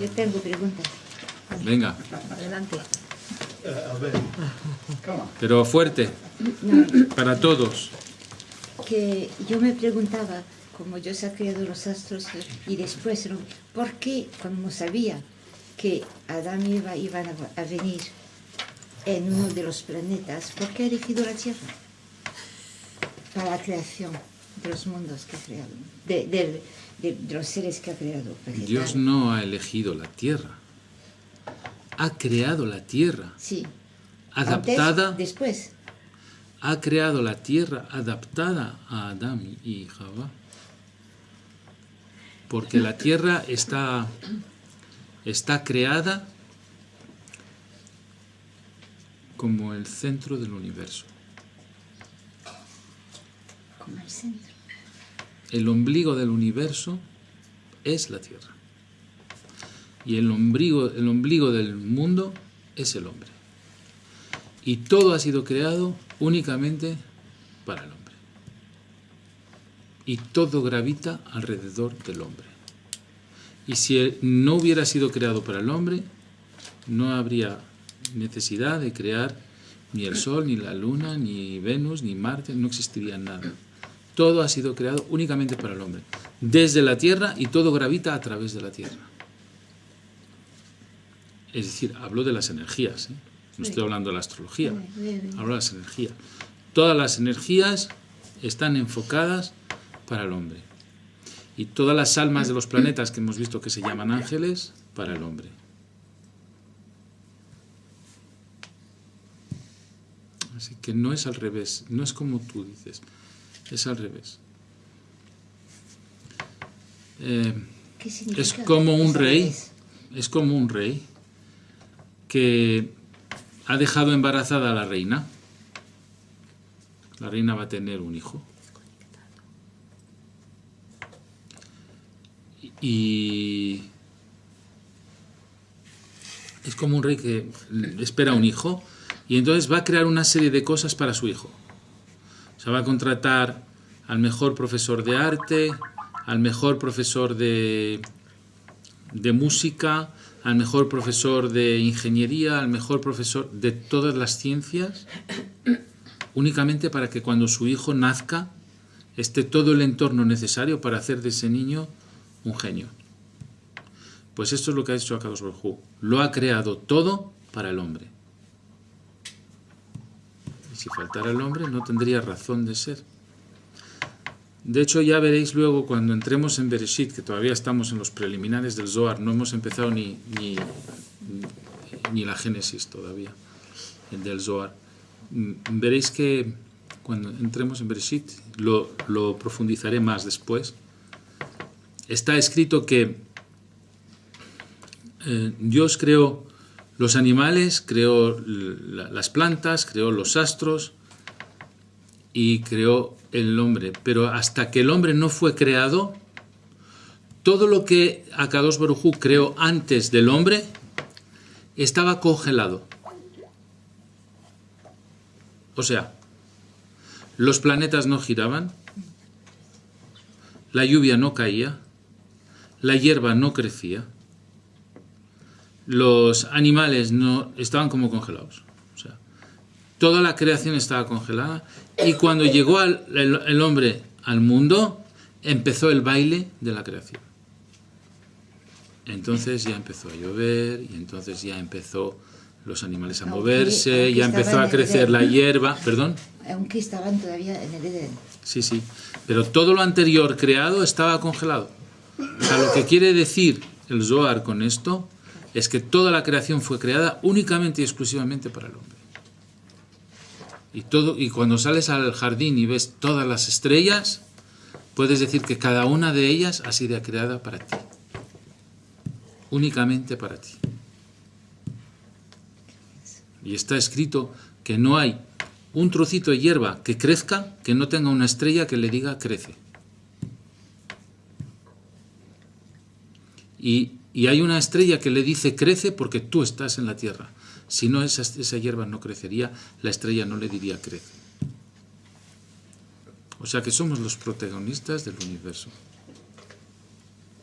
Yo tengo preguntas. Venga, Adelante. pero fuerte, No, para todos. que yo me preguntaba, como Dios ha creado los astros y después, ¿no? ¿por qué, como sabía que Adán y Eva iban a, a venir en uno de los planetas, ¿por qué ha elegido la Tierra? Para la creación de los mundos que ha creado, de, del- de- de los seres que ha creado. Dios no ha elegido la tierra. Ha creado la tierra. Sí. Adaptada. Antes, después. Ha creado la tierra adaptada a Adán y Java. Porque la tierra está, está creada como el centro del universo. Como el centro. El ombligo del universo es la tierra. Y el ombligo, el ombligo del mundo es el hombre. Y todo ha sido creado únicamente para el hombre. Y todo gravita alrededor del hombre. Y si no hubiera sido creado para el hombre, no habría necesidad de crear ni el Sol, ni la Luna, ni Venus, ni Marte, no existiría nada. Todo ha sido creado únicamente para el hombre, desde la Tierra y todo gravita a través de la Tierra. Es decir, hablo de las energías, ¿eh? no estoy hablando de la astrología, hablo de las energías. Todas las energías están enfocadas para el hombre. Y todas las almas de los planetas que hemos visto que se llaman ángeles, para el hombre. Así que no es al revés, no es como tú dices, es al revés. Eh, es como un rey, es como un rey que ha dejado embarazada a la reina. La reina va a tener un hijo. Y es como un rey que espera un hijo y entonces va a crear una serie de cosas para su hijo. O sea, va a contratar al mejor profesor de arte, al mejor profesor de, música, al mejor profesor de ingeniería, al mejor profesor de todas las ciencias, únicamente para que cuando su hijo nazca esté todo el entorno necesario para hacer de ese niño un genio. Pues esto es lo que ha hecho Akadosh Hu. Lo ha creado todo para el hombre. Y si faltara el hombre no tendría razón de ser. De hecho, ya veréis luego cuando entremos en Bereshit, que todavía estamos en los preliminares del Zohar, no hemos empezado ni, ni, ni la Génesis todavía, el del Zohar. Mm, Veréis que cuando entremos en Bereshit, lo, lo profundizaré más después, está escrito que eh, Dios creó los animales, creó la- las plantas, creó los astros y creó el hombre. Pero hasta que el hombre no fue creado, todo lo que Akadosh Baruj Hu creó antes del hombre estaba congelado. O sea, los planetas no giraban, la lluvia no caía, la hierba no crecía, los animales no estaban como congelados. Toda la creación estaba congelada y cuando llegó al- el, el hombre al mundo, empezó el baile de la creación. Entonces ya empezó a llover y entonces ya empezó los animales a moverse, aunque ya empezó a crecer la hierba, perdón. Aunque estaban todavía en el Edén. Sí, sí. Pero todo lo anterior creado estaba congelado. O sea, lo que quiere decir el Zohar con esto es que toda la creación fue creada únicamente y exclusivamente para el hombre. Y, todo, y cuando sales al jardín y ves todas las estrellas, puedes decir que cada una de ellas ha sido creada para ti. Únicamente para ti. Y está escrito que no hay un trocito de hierba que crezca que no tenga una estrella que le diga crece. Y, y hay una estrella que le dice crece porque tú estás en la tierra. Si no, esa, esa hierba no crecería, la estrella no le diría crece. O sea que somos los protagonistas del universo.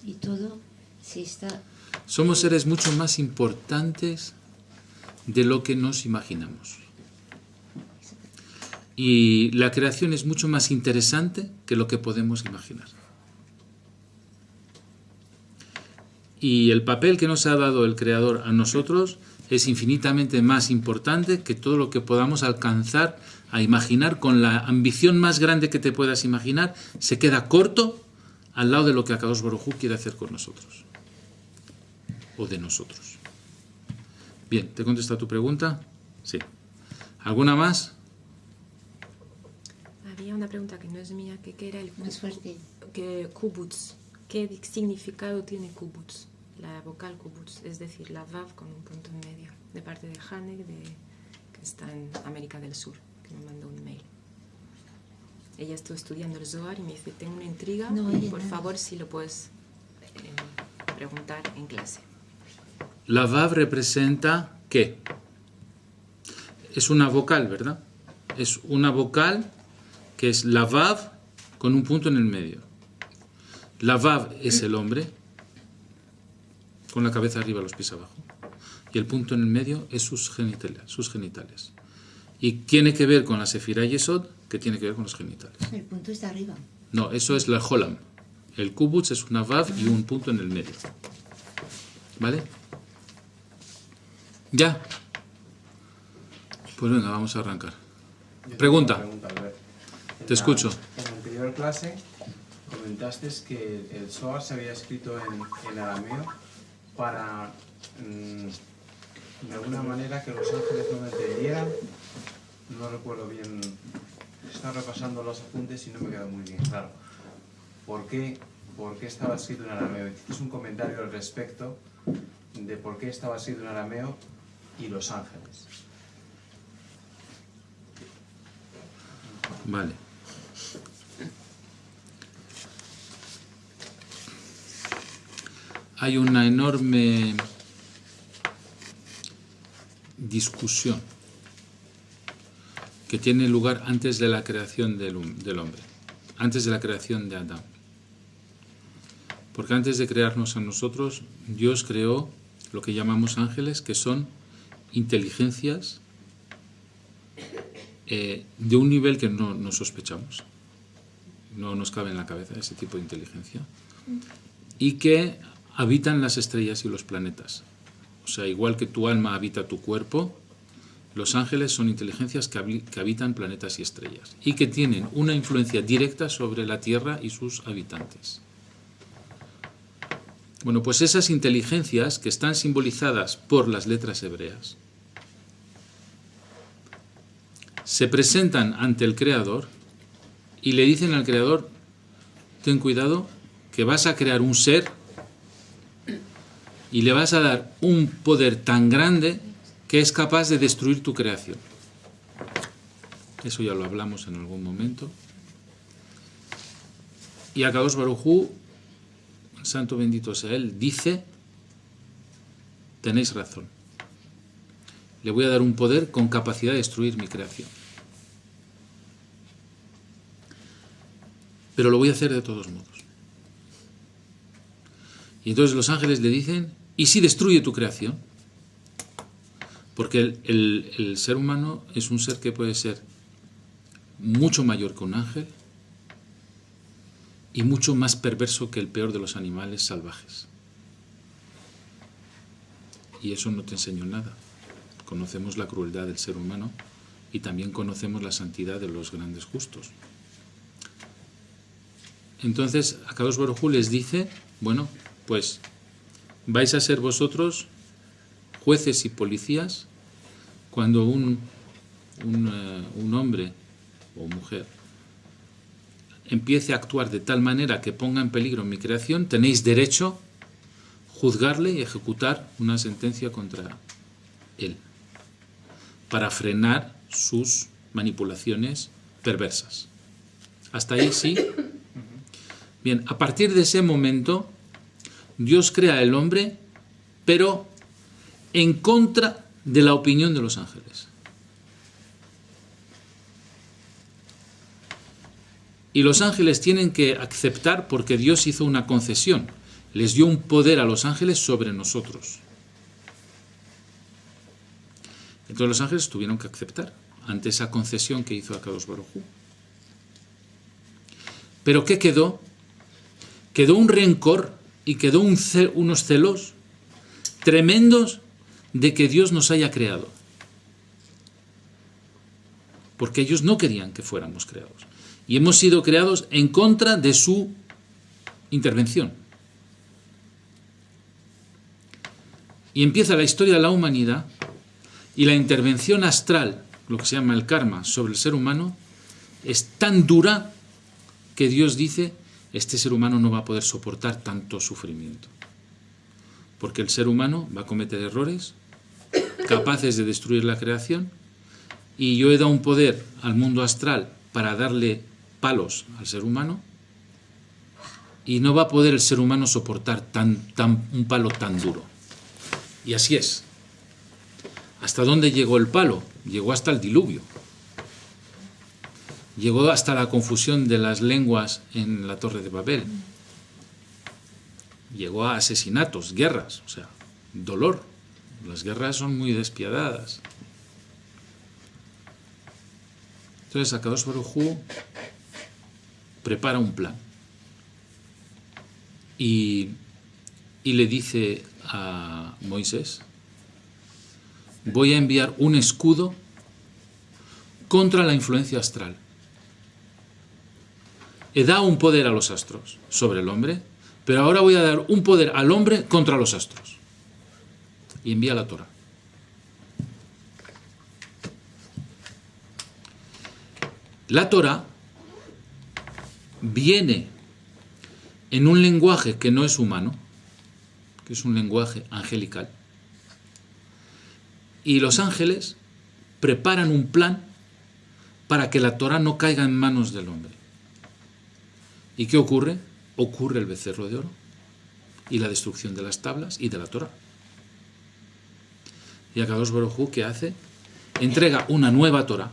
Y todo se está Somos seres mucho más importantes de lo que nos imaginamos. Y la creación es mucho más interesante que lo que podemos imaginar. Y el papel que nos ha dado el Creador a nosotros es infinitamente más importante que todo lo que podamos alcanzar a imaginar con la ambición más grande que te puedas imaginar, se queda corto al lado de lo que Akadosh Baruj quiere hacer con nosotros o de nosotros. Bien, ¿te contesta tu pregunta? Sí. ¿Alguna más? Había una pregunta que no es mía, que qué era el Más fuerte. que kubutz. ¿Qué significado tiene kubutz? La vocal kubutz, es decir, la vav con un punto en medio, de parte de Hanek, de, que está en América del Sur, que me mandó un mail. Ella estuvo estudiando el Zohar y me dice, tengo una intriga, No oye por nada. favor si lo puedes eh, preguntar en clase. La Vav representa qué? Es una vocal, ¿verdad? Es una vocal que es la Vav con un punto en el medio. La Vav es el hombre, con la cabeza arriba, los pies abajo. Y el punto en el medio es sus genitales. Sus genitales. Y tiene que ver con la Sefirah Yesod, que tiene que ver con los genitales. El punto está arriba. No, eso es la Holam. El Kubutz es una Vav y un punto en el medio. ¿Vale? ¿Ya? Pues venga, vamos a arrancar. Pregunta. pregunta, Te la- escucho. En la anterior clase comentaste que el Zohar se había escrito en, en arameo para, mm, de alguna manera, que los ángeles no me entendieran. No recuerdo bien. Estaba repasando los apuntes y no me quedó muy bien claro. ¿Por qué, por qué estaba escrito en arameo? Es un comentario al respecto de por qué estaba escrito en arameo y los ángeles. Vale. Hay una enorme discusión que tiene lugar antes de la creación del, hombre, antes de la creación de Adán. Porque antes de crearnos a nosotros, Dios creó lo que llamamos ángeles, que son inteligencias eh, de un nivel que no, no sospechamos. No nos cabe en la cabeza ese tipo de inteligencia. Y que habitan las estrellas y los planetas. O sea, igual que tu alma habita tu cuerpo, los ángeles son inteligencias que, habi- que habitan planetas y estrellas. Y que tienen una influencia directa sobre la Tierra y sus habitantes. Bueno, pues esas inteligencias que están simbolizadas por las letras hebreas, se presentan ante el Creador y le dicen al Creador, ten cuidado, que vas a crear un ser y le vas a dar un poder tan grande que es capaz de destruir tu creación. Eso ya lo hablamos en algún momento. Y Akadosh Barujú, santo bendito sea él, dice, tenéis razón le voy a dar un poder con capacidad de destruir mi creación. Pero lo voy a hacer de todos modos. Y entonces los ángeles le dicen, ¿y si destruye tu creación? Porque el, ser humano es un ser que puede ser mucho mayor que un ángel y mucho más perverso que el peor de los animales salvajes. Y eso no te enseñó nada conocemos la crueldad del ser humano y también conocemos la santidad de los grandes justos. Entonces, Akadosh Baruj Hu les dice, bueno, pues vais a ser vosotros jueces y policías cuando un, eh, un hombre o mujer empiece a actuar de tal manera que ponga en peligro mi creación, tenéis derecho juzgarle y ejecutar una sentencia contra él para frenar sus manipulaciones perversas. Hasta ahí sí. Bien, a partir de ese momento, Dios crea al hombre, pero en contra de la opinión de los ángeles. Y los ángeles tienen que aceptar porque Dios hizo una concesión. les dio un poder a los ángeles sobre nosotros. Entonces los ángeles tuvieron que aceptar ante esa concesión que hizo Akados Baruj Hu. Pero ¿qué quedó? Quedó un rencor y quedó unos celos tremendos de que Dios nos haya creado. Porque ellos no querían que fuéramos creados. Y hemos sido creados en contra de su intervención. Y empieza la historia de la humanidad y la intervención astral, lo que se llama el karma, sobre el ser humano, es tan dura que Dios dice, este ser humano no va a poder soportar tanto sufrimiento. Porque el ser humano va a cometer errores capaces de destruir la creación y yo he dado un poder al mundo astral para darle palos al ser humano y no va a poder el ser humano soportar tan, un palo tan duro. Y así es. ¿Hasta dónde llegó el palo? Llegó hasta el diluvio. Llegó hasta la confusión de las lenguas en la Torre de Babel. Llegó a asesinatos, guerras, o sea, dolor. Las guerras son muy despiadadas. Entonces Akadosh Baruj prepara un plan y, y le dice a Moisés, voy a enviar un escudo contra la influencia astral. He dado un poder a los astros sobre el hombre, pero ahora voy a dar un poder al hombre contra los astros. Y envía la Torah. La Torah viene en un lenguaje que no es humano, que es un lenguaje angelical, y los ángeles preparan un plan para que la Torah no caiga en manos del hombre. ¿Y qué ocurre? Ocurre el becerro de oro y la destrucción de las tablas y de la Torah. Y Akadosh Baruj ¿qué hace? Entrega una nueva Torah,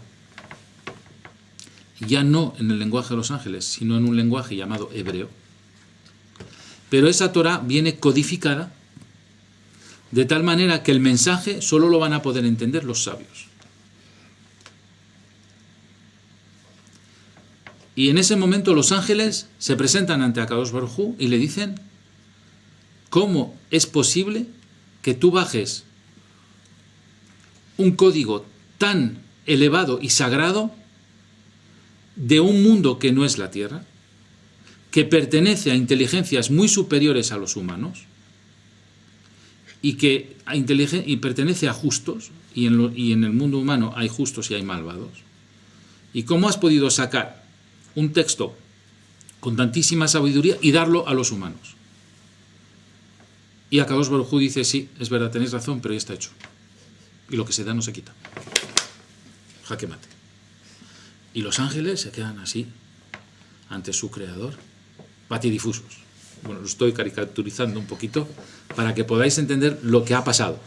ya no en el lenguaje de los ángeles, sino en un lenguaje llamado hebreo. Pero esa Torah viene codificada de tal manera que el mensaje solo lo van a poder entender los sabios. Y en ese momento los ángeles se presentan ante Akadosh Baruj y le dicen, ¿cómo es posible que tú bajes un código tan elevado y sagrado de un mundo que no es la Tierra, que pertenece a inteligencias muy superiores a los humanos y que pertenece a justos, y en el mundo humano hay justos y hay malvados? ¿Y cómo has podido sacar un texto con tantísima sabiduría y darlo a los humanos? Y Akadosh Baruj Hu dice, sí, es verdad, tenéis razón, pero ya está hecho. Y lo que se da no se quita. Jaque mate. Y los ángeles se quedan así, ante su creador, patidifusos. Bueno, lo estoy caricaturizando un poquito para que podáis entender lo que ha pasado.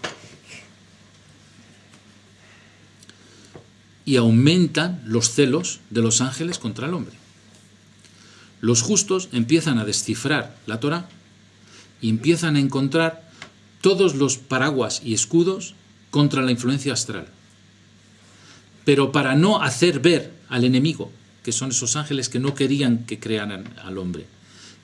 Y aumentan los celos de los ángeles contra el hombre. Los justos empiezan a descifrar la Torah y empiezan a encontrar todos los paraguas y escudos contra la influencia astral. Pero para no hacer ver al enemigo, que son esos ángeles que no querían que crearan al hombre,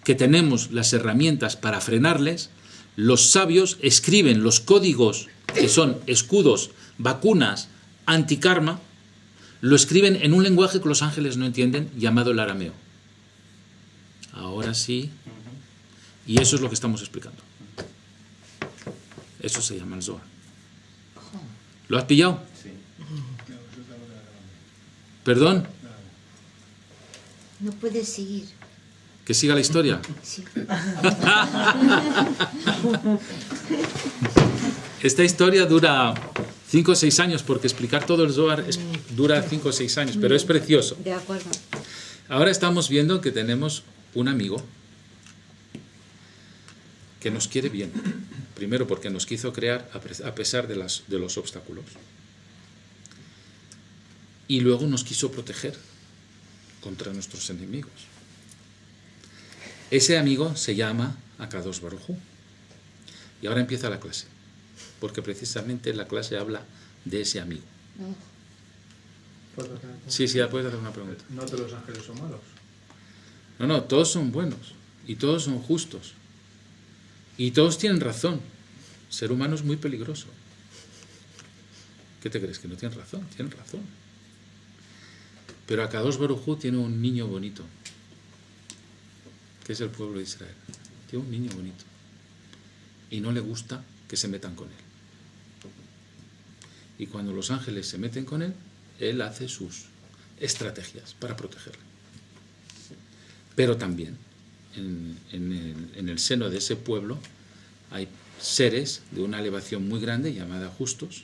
que tenemos las herramientas para frenarles, los sabios escriben los códigos que son escudos, vacunas, antikarma, lo escriben en un lenguaje que los ángeles no entienden, llamado el arameo. Ahora sí, y eso es lo que estamos explicando. Eso se llama el Zohar. ¿Lo has pillado? Sí. ¿Perdón? No puedes seguir. ¿Que siga la historia? Sí. Esta historia dura 5 o 6 años, porque explicar todo el Zohar es- dura 5 o 6 años, pero es precioso. De acuerdo. Ahora estamos viendo que tenemos un amigo que nos quiere bien. Primero porque nos quiso crear a pesar de, las, de los obstáculos. Y luego nos quiso proteger contra nuestros enemigos. Ese amigo se llama a Kadosh Baruj. Y ahora empieza la clase, porque precisamente la clase habla de ese amigo. Oh, ¿Puedo hacer una Sí, sí, ya puedes hacer una pregunta. ¿No todos los ángeles son malos? No, no, todos son buenos y todos son justos. Y todos tienen razón. ser humano es muy peligroso. ¿Qué te crees? Que no tienen razón, tienen razón. Pero Akadosh Baruj tiene un niño bonito, que es el pueblo de Israel. Tiene un niño bonito. Y no le gusta que se metan con él. Y cuando los ángeles se meten con él, él hace sus estrategias para protegerle. Pero también en, en el, en el seno de ese pueblo hay seres de una elevación muy grande llamada justos,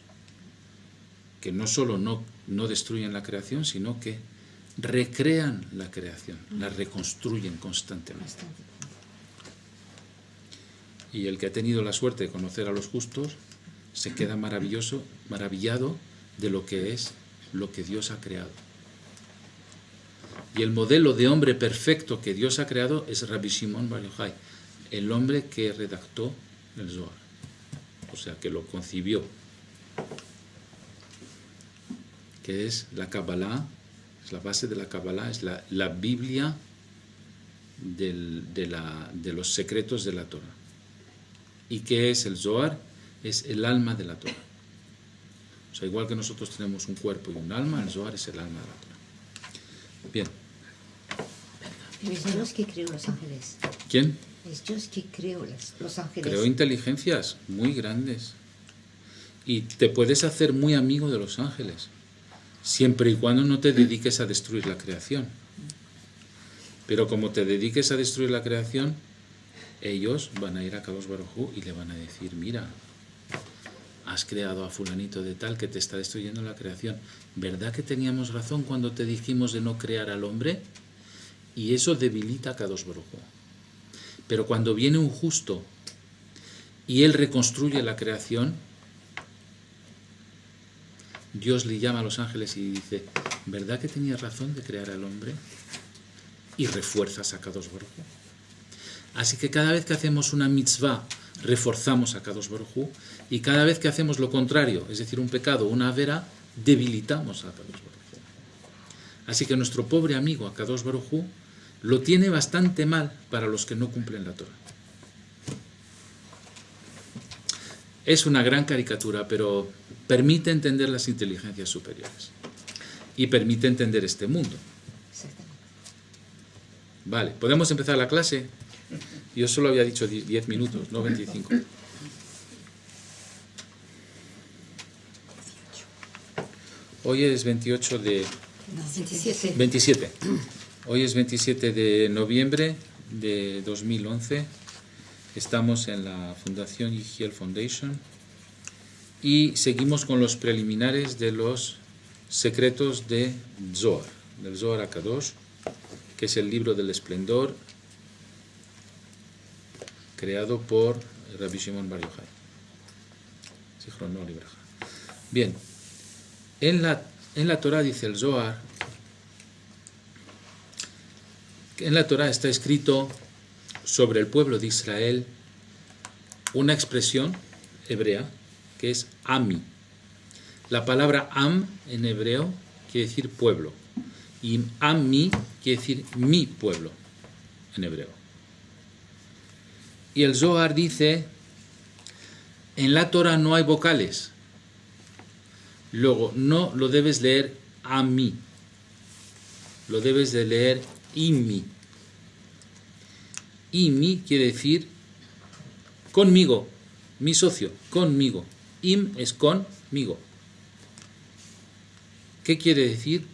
que no solo no, no destruyen la creación, sino que recrean la creación, la reconstruyen constantemente. Y el que ha tenido la suerte de conocer a los justos se queda maravilloso, maravillado de lo que es lo que Dios ha creado. Y el modelo de hombre perfecto que Dios ha creado es Rabbi Shimon Bar el hombre que redactó el Zohar, o sea, que lo concibió, que es la Kabbalah, es la base de la Kabbalah, es la, la Biblia del- de, la- de los secretos de la Torah. ¿Y qué es el Zohar? Es el alma de la Torah. O sea, igual que nosotros tenemos un cuerpo y un alma, el Zohar es el alma de la Torah. Bien, Pero es Dios que creó los ángeles. ¿quién? Es Dios que creó los ángeles. Creó inteligencias muy grandes. Y te puedes hacer muy amigo de los ángeles, siempre y cuando no te dediques a destruir la creación. Pero como te dediques a destruir la creación, ellos van a ir a Kadosh Baruj Hu y le van a decir, mira, has creado a fulanito de tal que te está destruyendo la creación. ¿Verdad que teníamos razón cuando te dijimos de no crear al hombre? Y eso debilita a Kadosh Baruj. Pero cuando viene un justo y él reconstruye la creación, Dios le llama a los ángeles y dice, ¿verdad que tenías razón de crear al hombre? Y refuerza a Kadosh Baruj. Así que cada vez que hacemos una mitzvah, reforzamos a Kadosh Baruj y cada vez que hacemos lo contrario, es decir, un pecado, una vera, debilitamos a Kadosh Baruj. Así que nuestro pobre amigo Akadosh Baruj lo tiene bastante mal para los que no cumplen la Torah. Es una gran caricatura, pero permite entender las inteligencias superiores y permite entender este mundo. Vale, ¿podemos empezar la clase? Yo solo había dicho die- 10 minutos, no 25. Hoy es 28 de 27. 27. Hoy es 27 de noviembre de 2011. Estamos en la Fundación Yigiel Foundation y seguimos con los preliminares de los secretos de Zohar, del Zohar Akadosh, que es el libro del esplendor creado por Rabbi Shimon Bar Yochai. Bien, en la, en la Torah dice el Zohar, en la Torah está escrito sobre el pueblo de Israel una expresión hebrea que es ami. La palabra am en hebreo quiere decir pueblo y ami quiere decir mi pueblo en hebreo. Y el Zohar dice, en la Torah no hay vocales. Luego, no lo debes leer a mí. Lo debes de leer imi. Imi quiere decir conmigo, mi socio, conmigo. Im es conmigo. ¿Qué quiere decir?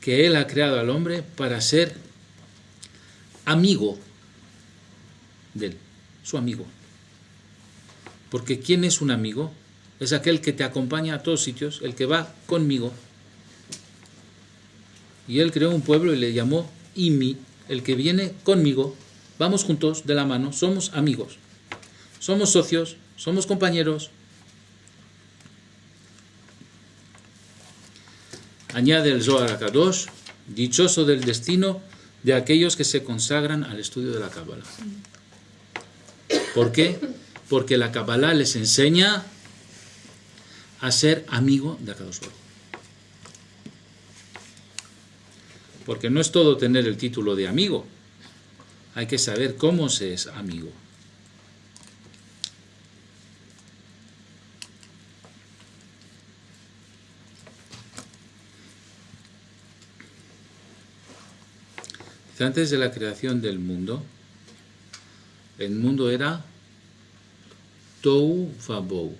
Que Él ha creado al hombre para ser amigo de Él, su amigo. Porque ¿quién es un amigo? Es aquel que te acompaña a todos sitios, el que va conmigo. Y Él creó un pueblo y le llamó Imi, el que viene conmigo. Vamos juntos de la mano, somos amigos, somos socios, somos compañeros. Añade el Zohar Kadosh, dichoso del destino de aquellos que se consagran al estudio de la Cábala. ¿Por qué? Porque la Kabbalah les enseña a ser amigo de Akadosh. Porque no es todo tener el título de amigo, hay que saber cómo se es amigo. Antes de la creación del mundo, el mundo era Tou Vabou,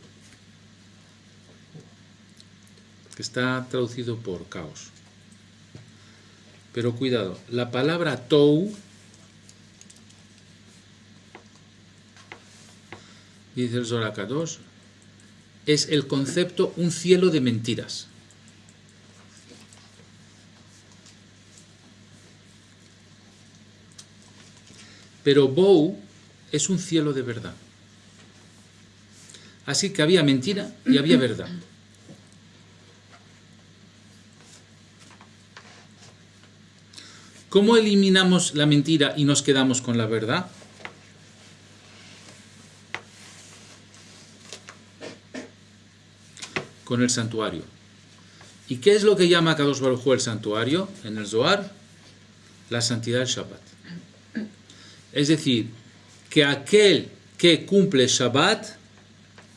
que está traducido por caos. Pero cuidado, la palabra Tou, dice el Zorakados, es el concepto un cielo de mentiras. Pero Bou es un cielo de verdad. Así que había mentira y había verdad. ¿Cómo eliminamos la mentira y nos quedamos con la verdad? Con el santuario. ¿Y qué es lo que llama Kadosh Baruj el santuario en el Zohar? La santidad del Shabbat. Es decir, que aquel que cumple Shabbat,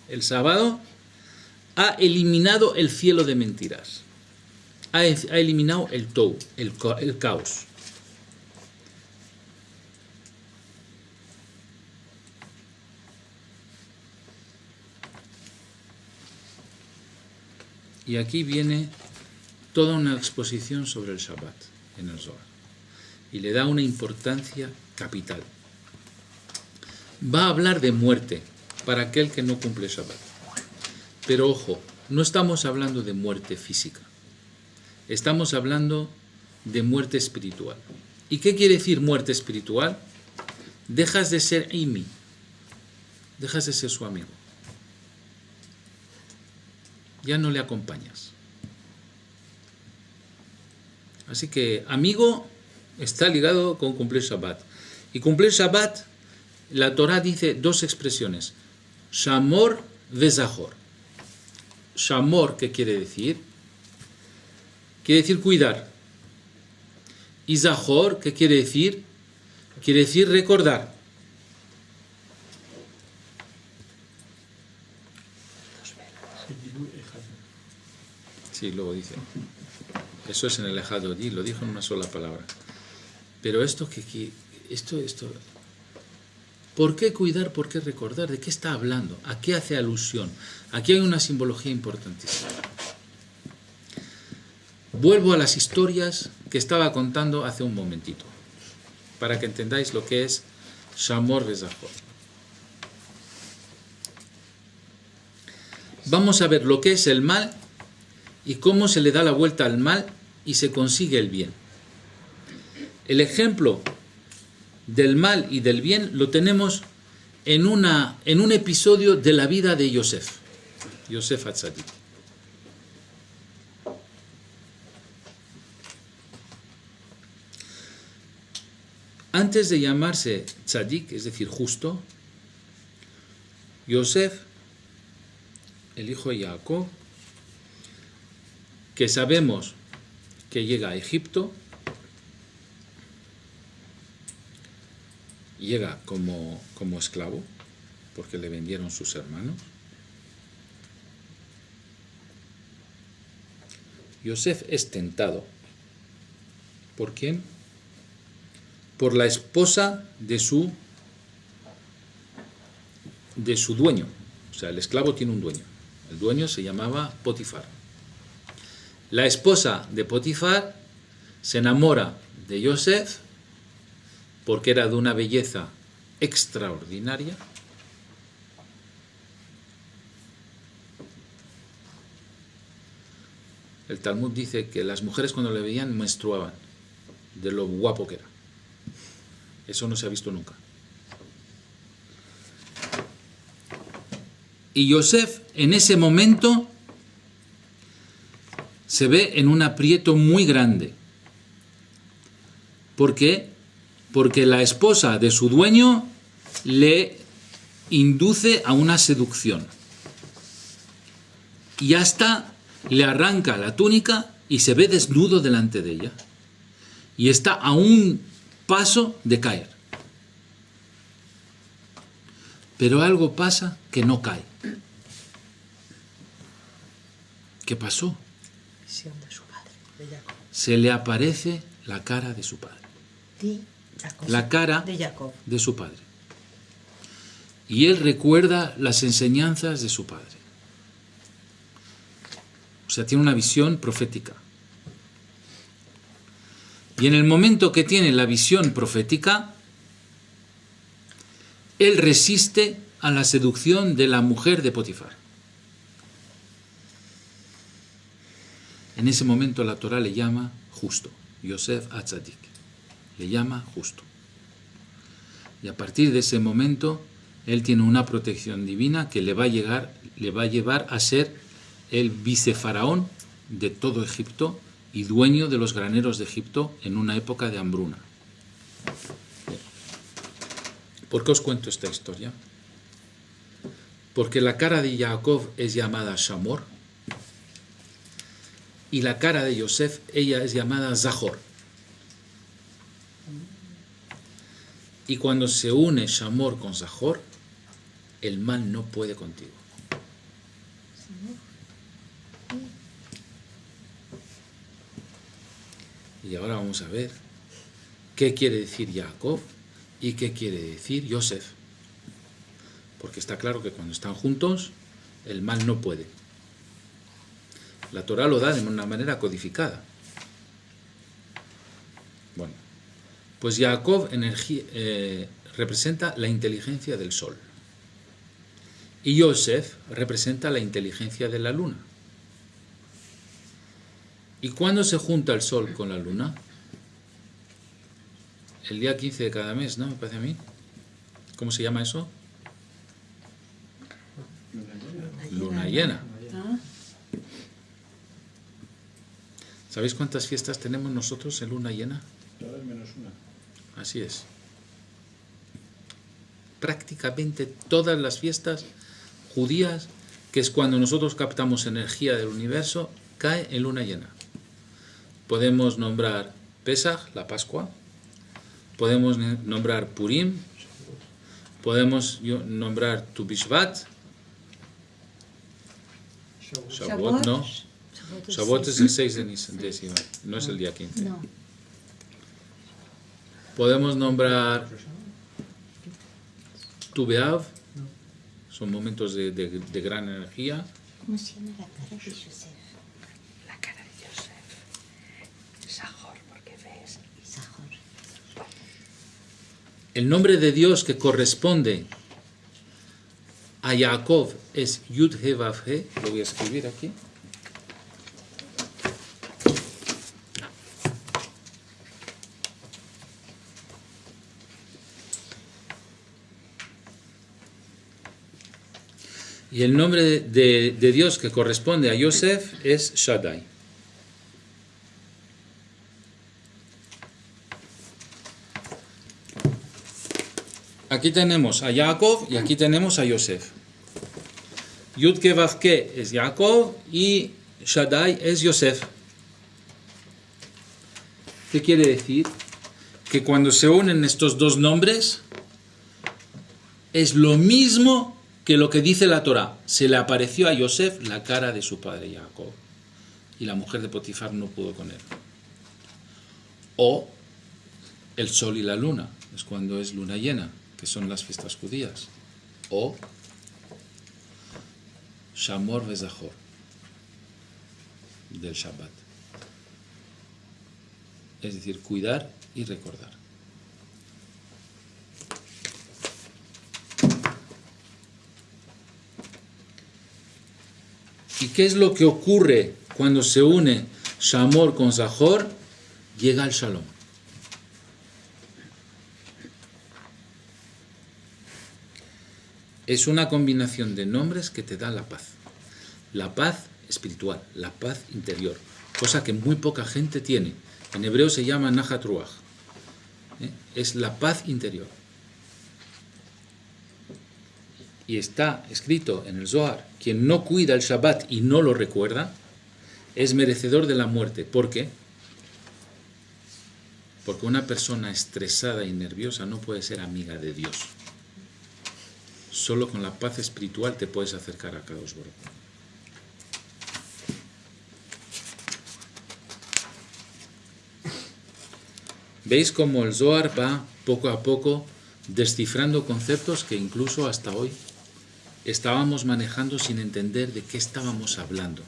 el sábado, ha eliminado el cielo de mentiras. Ha, eliminado el tou, el, el caos. Y aquí viene toda una exposición sobre el Shabbat en el Zohar. Y le da una importancia capital. Va a hablar de muerte para aquel que no cumple Shabbat. Pero ojo, no estamos hablando de muerte física. Estamos hablando de muerte espiritual. ¿Y qué quiere decir muerte espiritual? Dejas de ser Imi. Dejas de ser su amigo. Ya no le acompañas. Así que amigo está ligado con cumplir Shabbat. Y cumplir Shabbat, la Torah dice dos expresiones, Shamor Vezahor. Shamor, ¿qué quiere decir? Quiere decir cuidar. Y Zahor, ¿qué quiere decir? Quiere decir recordar. Sí, luego dice. Eso es en el allí, lo dijo en una sola palabra. Pero esto que esto, esto, ¿por qué cuidar? ¿Por qué recordar? ¿De qué está hablando? ¿A qué hace alusión? Aquí hay una simbología importantísima. Vuelvo a las historias que estaba contando hace un momentito, para que entendáis lo que es Shamor Rezahor. Vamos a ver lo que es el mal y cómo se le da la vuelta al mal y se consigue el bien. El ejemplo del mal y del bien lo tenemos en, una, en un episodio de la vida de Yosef, Yosef Atzadik. Antes de llamarse tzadik, es decir, justo, Yosef, el hijo de Jacob, que sabemos que llega a Egipto, llega como, como esclavo, porque le vendieron sus hermanos. Yosef es tentado. ¿Por quién? Por la esposa de su, de su dueño. O sea, el esclavo tiene un dueño. El dueño se llamaba Potifar. La esposa de Potifar se enamora de Yosef porque era de una belleza extraordinaria. El Talmud dice que las mujeres cuando le veían menstruaban de lo guapo que era. Eso no se ha visto nunca. Y Yosef en ese momento se ve en un aprieto muy grande. ¿Por qué? Porque la esposa de su dueño le induce a una seducción. Y hasta le arranca la túnica y se ve desnudo delante de ella. Y está a un paso de caer. Pero algo pasa que no cae. ¿Qué pasó? Se le aparece la cara de su padre. La cara de Jacob. de su padre. Y él recuerda las enseñanzas de su padre. O sea, tiene una visión profética. Y en el momento que tiene la visión profética, él resiste a la seducción de la mujer de Potifar. En ese momento la Torah le llama justo, Yosef Atzadik, le llama justo. Y a partir de ese momento, él tiene una protección divina que le va a, llegar, le va a llevar a ser el vicefaraón de todo Egipto y dueño de los graneros de Egipto en una época de hambruna. ¿Por qué os cuento esta historia? Porque la cara de Jacob es llamada Shamor y la cara de Yosef, ella es llamada Zahor. Y cuando se une Shamor con Zahor, el mal no puede contigo. Y ahora vamos a ver qué quiere decir Jacob y qué quiere decir Yosef. Porque está claro que cuando están juntos, el mal no puede. La Torah lo da de una manera codificada. Pues Jacob energía, eh, representa la inteligencia del sol. Y Yosef representa la inteligencia de la luna. ¿Y cuándo se junta el sol con la luna? El día 15 de cada mes, ¿no? Me parece a mí. ¿Cómo se llama eso? Luna llena. ¿Sabéis cuántas fiestas tenemos nosotros en luna llena? Menos una. Así es. Prácticamente todas las fiestas judías, que es cuando nosotros captamos energía del universo, cae en luna llena. Podemos nombrar Pesach, la Pascua, podemos nombrar Purim, podemos nombrar Tu Bishvat, Shavuot. No, Shavuot. Es el 6 de Nis- de Sivan, no es el día 15. no, Podemos nombrar Tu Beav, son momentos de, de- de gran energía. ¿cómo se llama la cara de Joseph? La cara de Joseph. Sahor, porque ves. Sahor. El nombre de Dios que corresponde a Jacob es Yud He Vav He, lo voy a escribir aquí. Y el nombre de, Dios que corresponde a Yosef es Shaddai. Aquí tenemos a Jacob y aquí tenemos a Yosef. Yudke Vavke es Jacob y Shaddai es Yosef. ¿Qué quiere decir? Que cuando se unen estos dos nombres es lo mismo que lo que dice la Torah. Se le apareció a Yosef la cara de su padre Jacob y la mujer de Potifar no pudo con él. O el sol y la luna, es cuando es luna llena, que son las fiestas judías. O Shamor Vezahor, del Shabbat. Es decir, cuidar y recordar. ¿Y qué es lo que ocurre cuando se une Shamor con Zahor? Llega el Shalom. Es una combinación de nombres que te da la paz. La paz espiritual, la paz interior, cosa que muy poca gente tiene. En hebreo se llama Nahat Ruach. ¿eh? Es la paz interior. Y está escrito en el Zohar, quien no cuida el Shabbat y no lo recuerda, es merecedor de la muerte. ¿Por qué? Porque una persona estresada y nerviosa no puede ser amiga de Dios. Solo con la paz espiritual te puedes acercar a Kadosh Baruj Hu. ¿Veis cómo el Zohar va poco a poco descifrando conceptos que incluso hasta hoy estábamos manejando sin entender de qué estábamos hablando?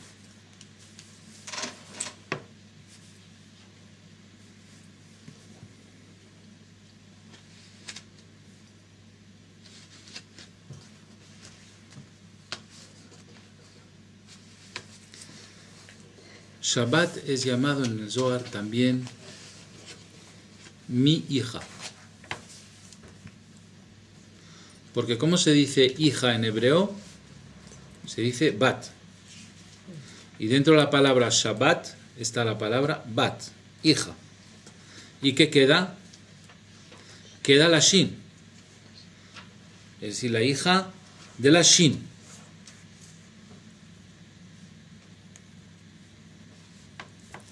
Shabbat es llamado en el Zohar también mi hija. Porque ¿cómo se dice hija en hebreo? Se dice bat. Y dentro de la palabra Shabbat está la palabra bat, hija. ¿Y qué queda? Queda la shin. Es decir, la hija de la shin.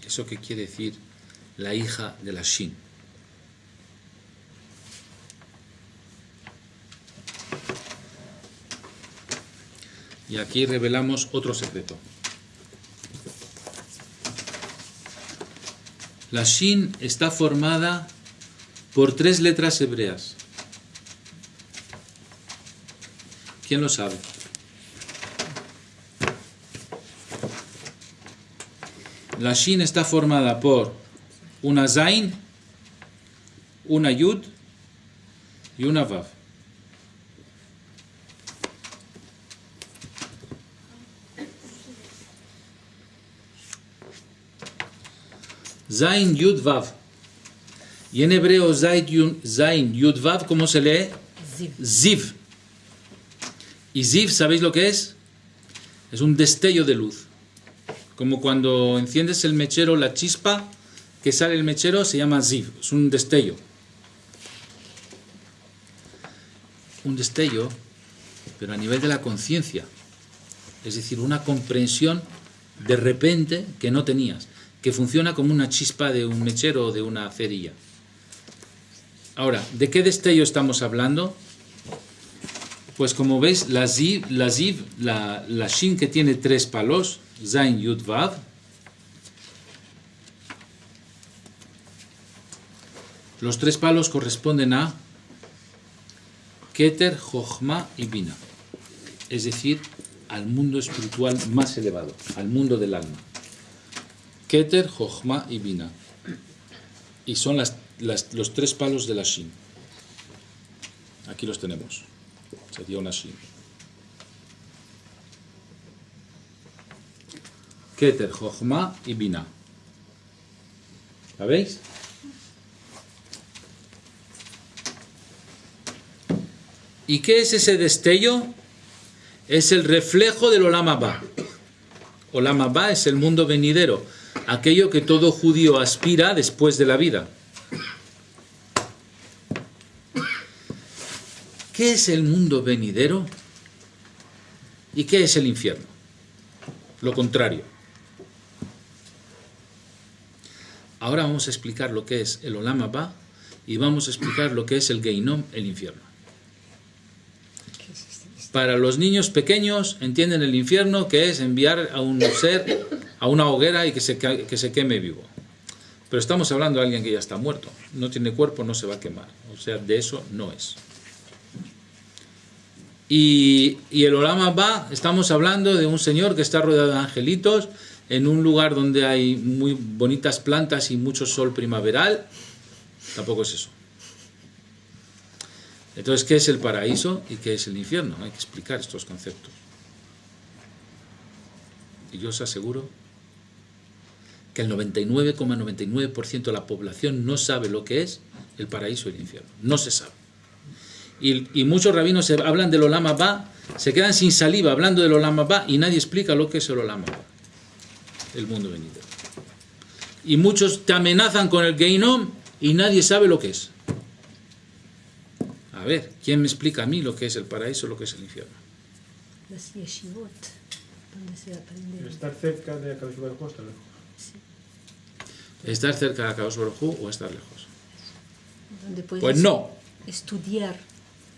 ¿Eso qué quiere decir? La hija de la shin. Y aquí revelamos otro secreto. La Shin está formada por tres letras hebreas. ¿Quién lo sabe? La Shin está formada por una Zain, una Yud y una Vav. Zain Yud Vav. Y en hebreo Zain Yud, Vav, ¿cómo se lee? Ziv. Ziv. Y Ziv, ¿sabéis lo que es? Es un destello de luz. Como cuando enciendes el mechero, la chispa que sale el mechero se llama Ziv. Es un destello. Un destello, pero a nivel de la conciencia. Es decir, una comprensión de repente que no tenías que funciona como una chispa de un mechero o de una cerilla. Ahora, ¿de qué destello estamos hablando? Pues como veis, la ziv, la, ziv, la, shin que tiene tres palos, zain, yud, vav, los tres palos corresponden a Keter, Jochma y Bina, es decir, al mundo espiritual más elevado, al mundo del alma. Keter, Jochma y Bina. Y son las, las- los tres palos de la Shin. Aquí los tenemos. Sería una Shin. Keter, Jochma y Bina. ¿La veis? ¿Y qué es ese destello? Es el reflejo del Olam Abba. Olam Abba es el mundo venidero, aquello que todo judío aspira después de la vida. ¿Qué es el mundo venidero? ¿Y qué es el infierno? Lo contrario. Ahora vamos a explicar lo que es el Olam Abba y vamos a explicar lo que es el Geinom, el infierno. Para los niños pequeños entienden el infierno que es enviar a un ser a una hoguera y que se, que se queme vivo. Pero estamos hablando de alguien que ya está muerto. No tiene cuerpo, no se va a quemar. O sea, de eso no es. Y, y el Olama va, estamos hablando de un señor que está rodeado de angelitos en un lugar donde hay muy bonitas plantas y mucho sol primaveral. Tampoco es eso. Entonces, ¿qué es el paraíso y qué es el infierno? Hay que explicar estos conceptos. Y yo os aseguro que el 99,99% de la población no sabe lo que es el paraíso y el infierno. No se sabe. Y, y muchos rabinos se hablan del Olama Ba, se quedan sin saliva hablando del Olama Ba y nadie explica lo que es el Olama Ba, el mundo venidero. Y muchos te amenazan con el Geinom y nadie sabe lo que es. A ver, ¿quién me explica a mí lo que es el paraíso, lo que es el infierno? Las yeshivot, donde se aprende. Estar cerca de estar lejos. ¿Estar cerca de Akadosh Baruj o estar lejos? Donde puedes Pues no. estudiar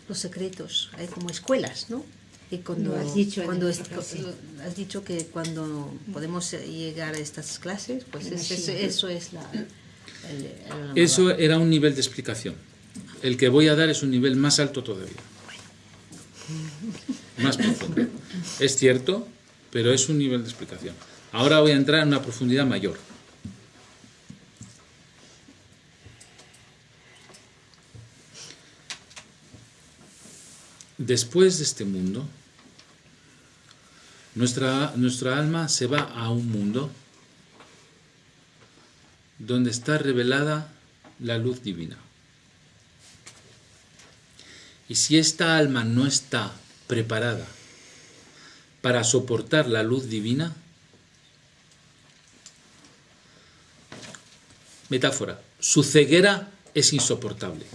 los secretos. Hay como escuelas, ¿no? Y cuando, has dicho cuando es- has dicho que cuando podemos eh, llegar a estas clases, pues es- eso, es la. el- el- Eso era un nivel de explicación. El que voy a dar es un nivel más alto todavía. Más profundo. Es cierto, pero es un nivel de explicación. Ahora voy a entrar en una profundidad mayor. Después de este mundo, nuestra, nuestra alma se va a un mundo donde está revelada la luz divina. Y si esta alma no está preparada para soportar la luz divina, metáfora, su ceguera es insoportable.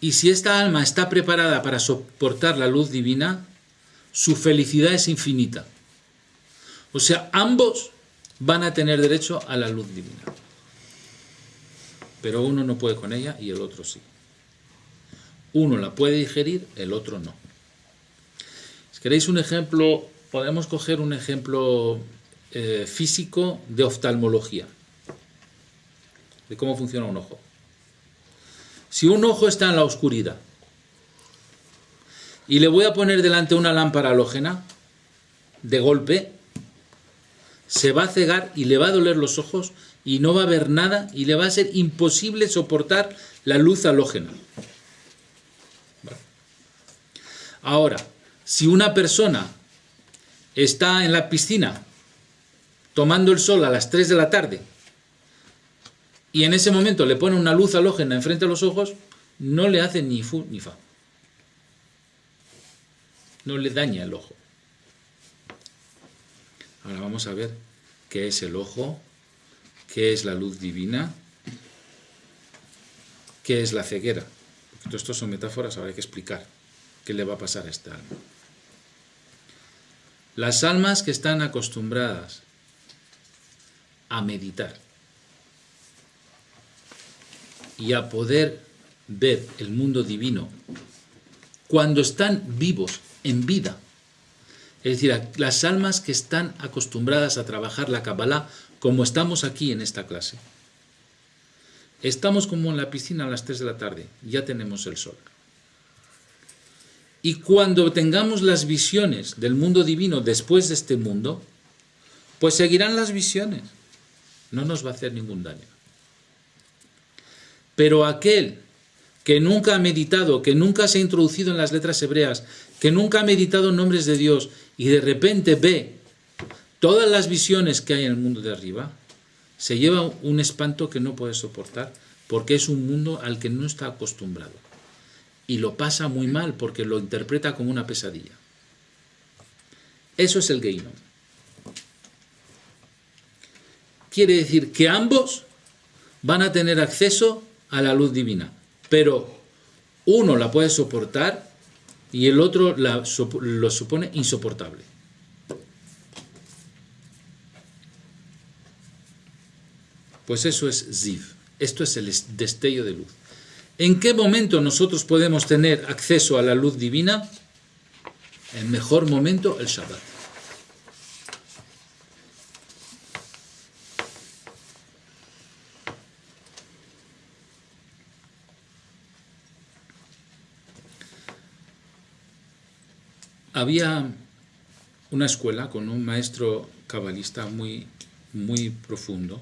Y si esta alma está preparada para soportar la luz divina, su felicidad es infinita. O sea, ambos van a tener derecho a la luz divina. Pero uno no puede con ella y el otro sí. Uno la puede digerir, el otro no. Si queréis un ejemplo, podemos coger un ejemplo eh, físico de oftalmología, de cómo funciona un ojo. Si un ojo está en la oscuridad y le voy a poner delante una lámpara halógena, de golpe, se va a cegar y le va a doler los ojos y no va a ver nada y le va a ser imposible soportar la luz halógena. Ahora, si una persona está en la piscina tomando el sol a las 3 de la tarde y en ese momento le pone una luz halógena enfrente de los ojos, no le hace ni fu ni fa. No le daña el ojo. Ahora vamos a ver qué es el ojo, qué es la luz divina, qué es la ceguera. Todo esto son metáforas, ahora hay que explicar qué le va a pasar a esta alma. Las almas que están acostumbradas a meditar y a poder ver el mundo divino cuando están vivos, en vida, es decir, las almas que están acostumbradas a trabajar la Kabbalah como estamos aquí en esta clase. Estamos como en la piscina a las 3 de la tarde, ya tenemos el sol. Y cuando tengamos las visiones del mundo divino después de este mundo, pues seguirán las visiones. No nos va a hacer ningún daño. Pero aquel que nunca ha meditado, que nunca se ha introducido en las letras hebreas, que nunca ha meditado en nombres de Dios y de repente ve todas las visiones que hay en el mundo de arriba, se lleva un espanto que no puede soportar porque es un mundo al que no está acostumbrado. Y lo pasa muy mal porque lo interpreta como una pesadilla. Eso es el Geinom. Quiere decir que ambos van a tener acceso a la luz divina, pero uno la puede soportar y el otro la lo supone insoportable. Pues eso es Ziv, esto es el es- destello de luz. ¿En qué momento nosotros podemos tener acceso a la luz divina? El mejor momento, el Shabbat. Había una escuela con un maestro cabalista muy, muy profundo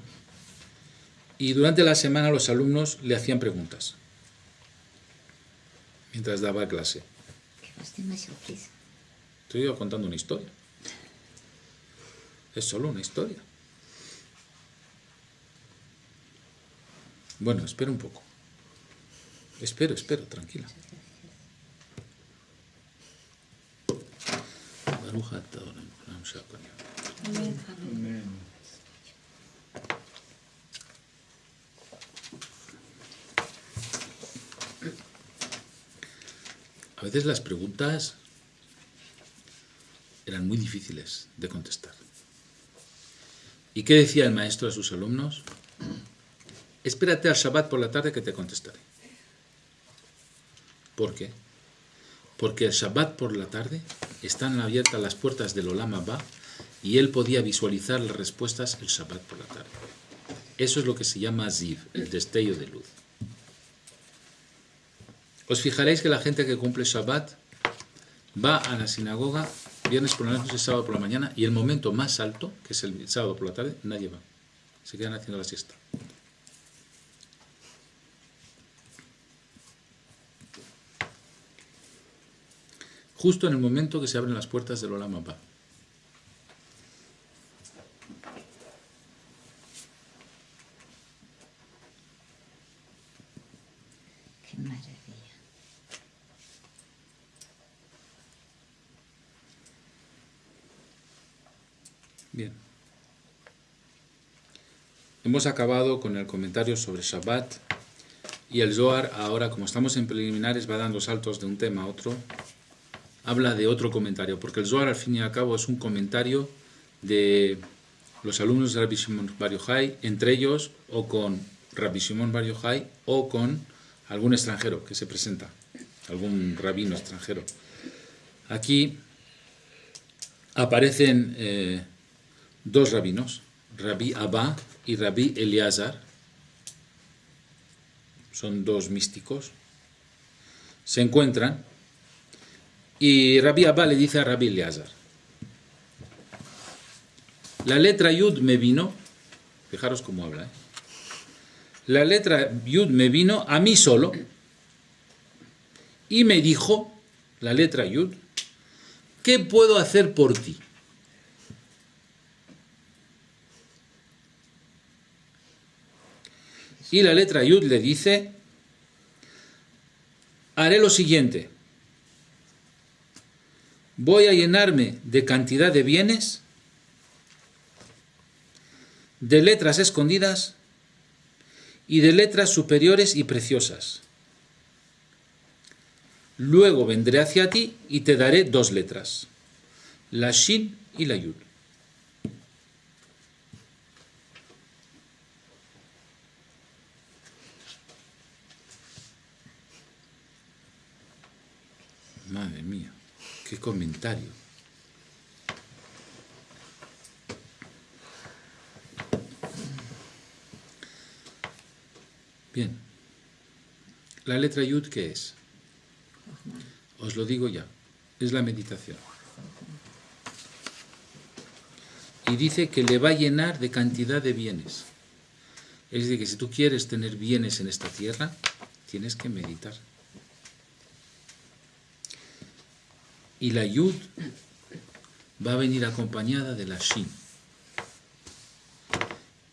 y durante la semana los alumnos le hacían preguntas mientras daba clase. Estoy yo contando una historia. Es solo una historia. Bueno, espera un poco. Espero, espero, tranquila. A veces las preguntas eran muy difíciles de contestar. ¿Y qué decía el maestro a sus alumnos? Espérate al Shabbat por la tarde que te contestaré. ¿Por qué? Porque el Shabbat por la tarde están abiertas las puertas del Olam Abba y él podía visualizar las respuestas el Shabbat por la tarde. Eso es lo que se llama Ziv, el destello de luz. Os fijaréis que la gente que cumple Shabbat va a la sinagoga viernes por la noche, sábado por la mañana y el momento más alto, que es el sábado por la tarde, nadie va. Se quedan haciendo la siesta. Justo en el momento que se abren las puertas del Olam Abba. Qué maravilla. Bien. Hemos acabado con el comentario sobre Shabbat y el Zohar ahora, como estamos en preliminares, va dando saltos de un tema a otro. Habla de otro comentario, porque el Zohar al fin y al cabo es un comentario de los alumnos de Rabbi Shimon Bar entre ellos o con Rabbi Shimon Bar o con algún extranjero que se presenta, algún rabino extranjero. Aquí aparecen eh, dos rabinos, Rabbi Abba y Rabbi Eleazar, son dos místicos, se encuentran y Rabbi Abba le dice a Rabbi Eleazar, la letra Yud me vino, fijaros cómo habla, ¿eh? la letra Yud me vino a mí solo y me dijo, la letra Yud, ¿qué puedo hacer por ti? Y la letra Yud le dice, haré lo siguiente, voy a llenarme de cantidad de bienes, de letras escondidas y de letras superiores y preciosas. Luego vendré hacia ti y te daré dos letras, la Shin y la Yud. Madre mía, qué comentario. Bien. La letra Yud, ¿qué es? Os lo digo ya. Es la meditación. Y dice que le va a llenar de cantidad de bienes. Es decir, que si tú quieres tener bienes en esta tierra, tienes que meditar. Y la Yud va a venir acompañada de la Shin.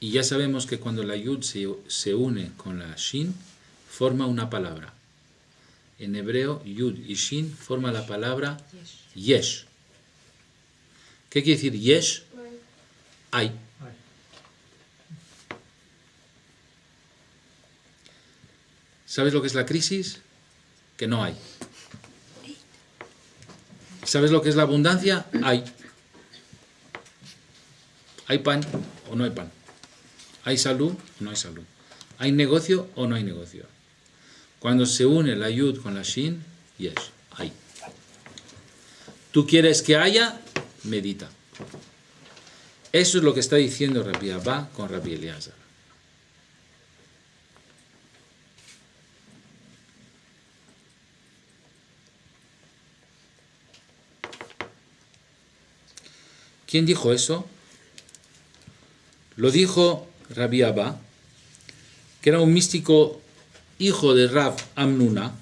Y ya sabemos que cuando la Yud se, se une con la Shin, forma una palabra. En hebreo, Yud y Shin forma la palabra Yesh. ¿Qué quiere decir Yesh? Hay. ¿Sabes lo que es la crisis? Que no hay. ¿Sabes lo que es la abundancia? Hay. ¿Hay pan o no hay pan? ¿Hay salud o no hay salud? ¿Hay negocio o no hay negocio? Cuando se une la yud con la shin, yes, hay. ¿Tú quieres que haya? Medita. Eso es lo que está diciendo Rabbi Abba con Rabbi Eliezer. ¿Quién dijo eso? Lo dijo Rabbi Abba, que era un místico hijo de Rab Amnuna.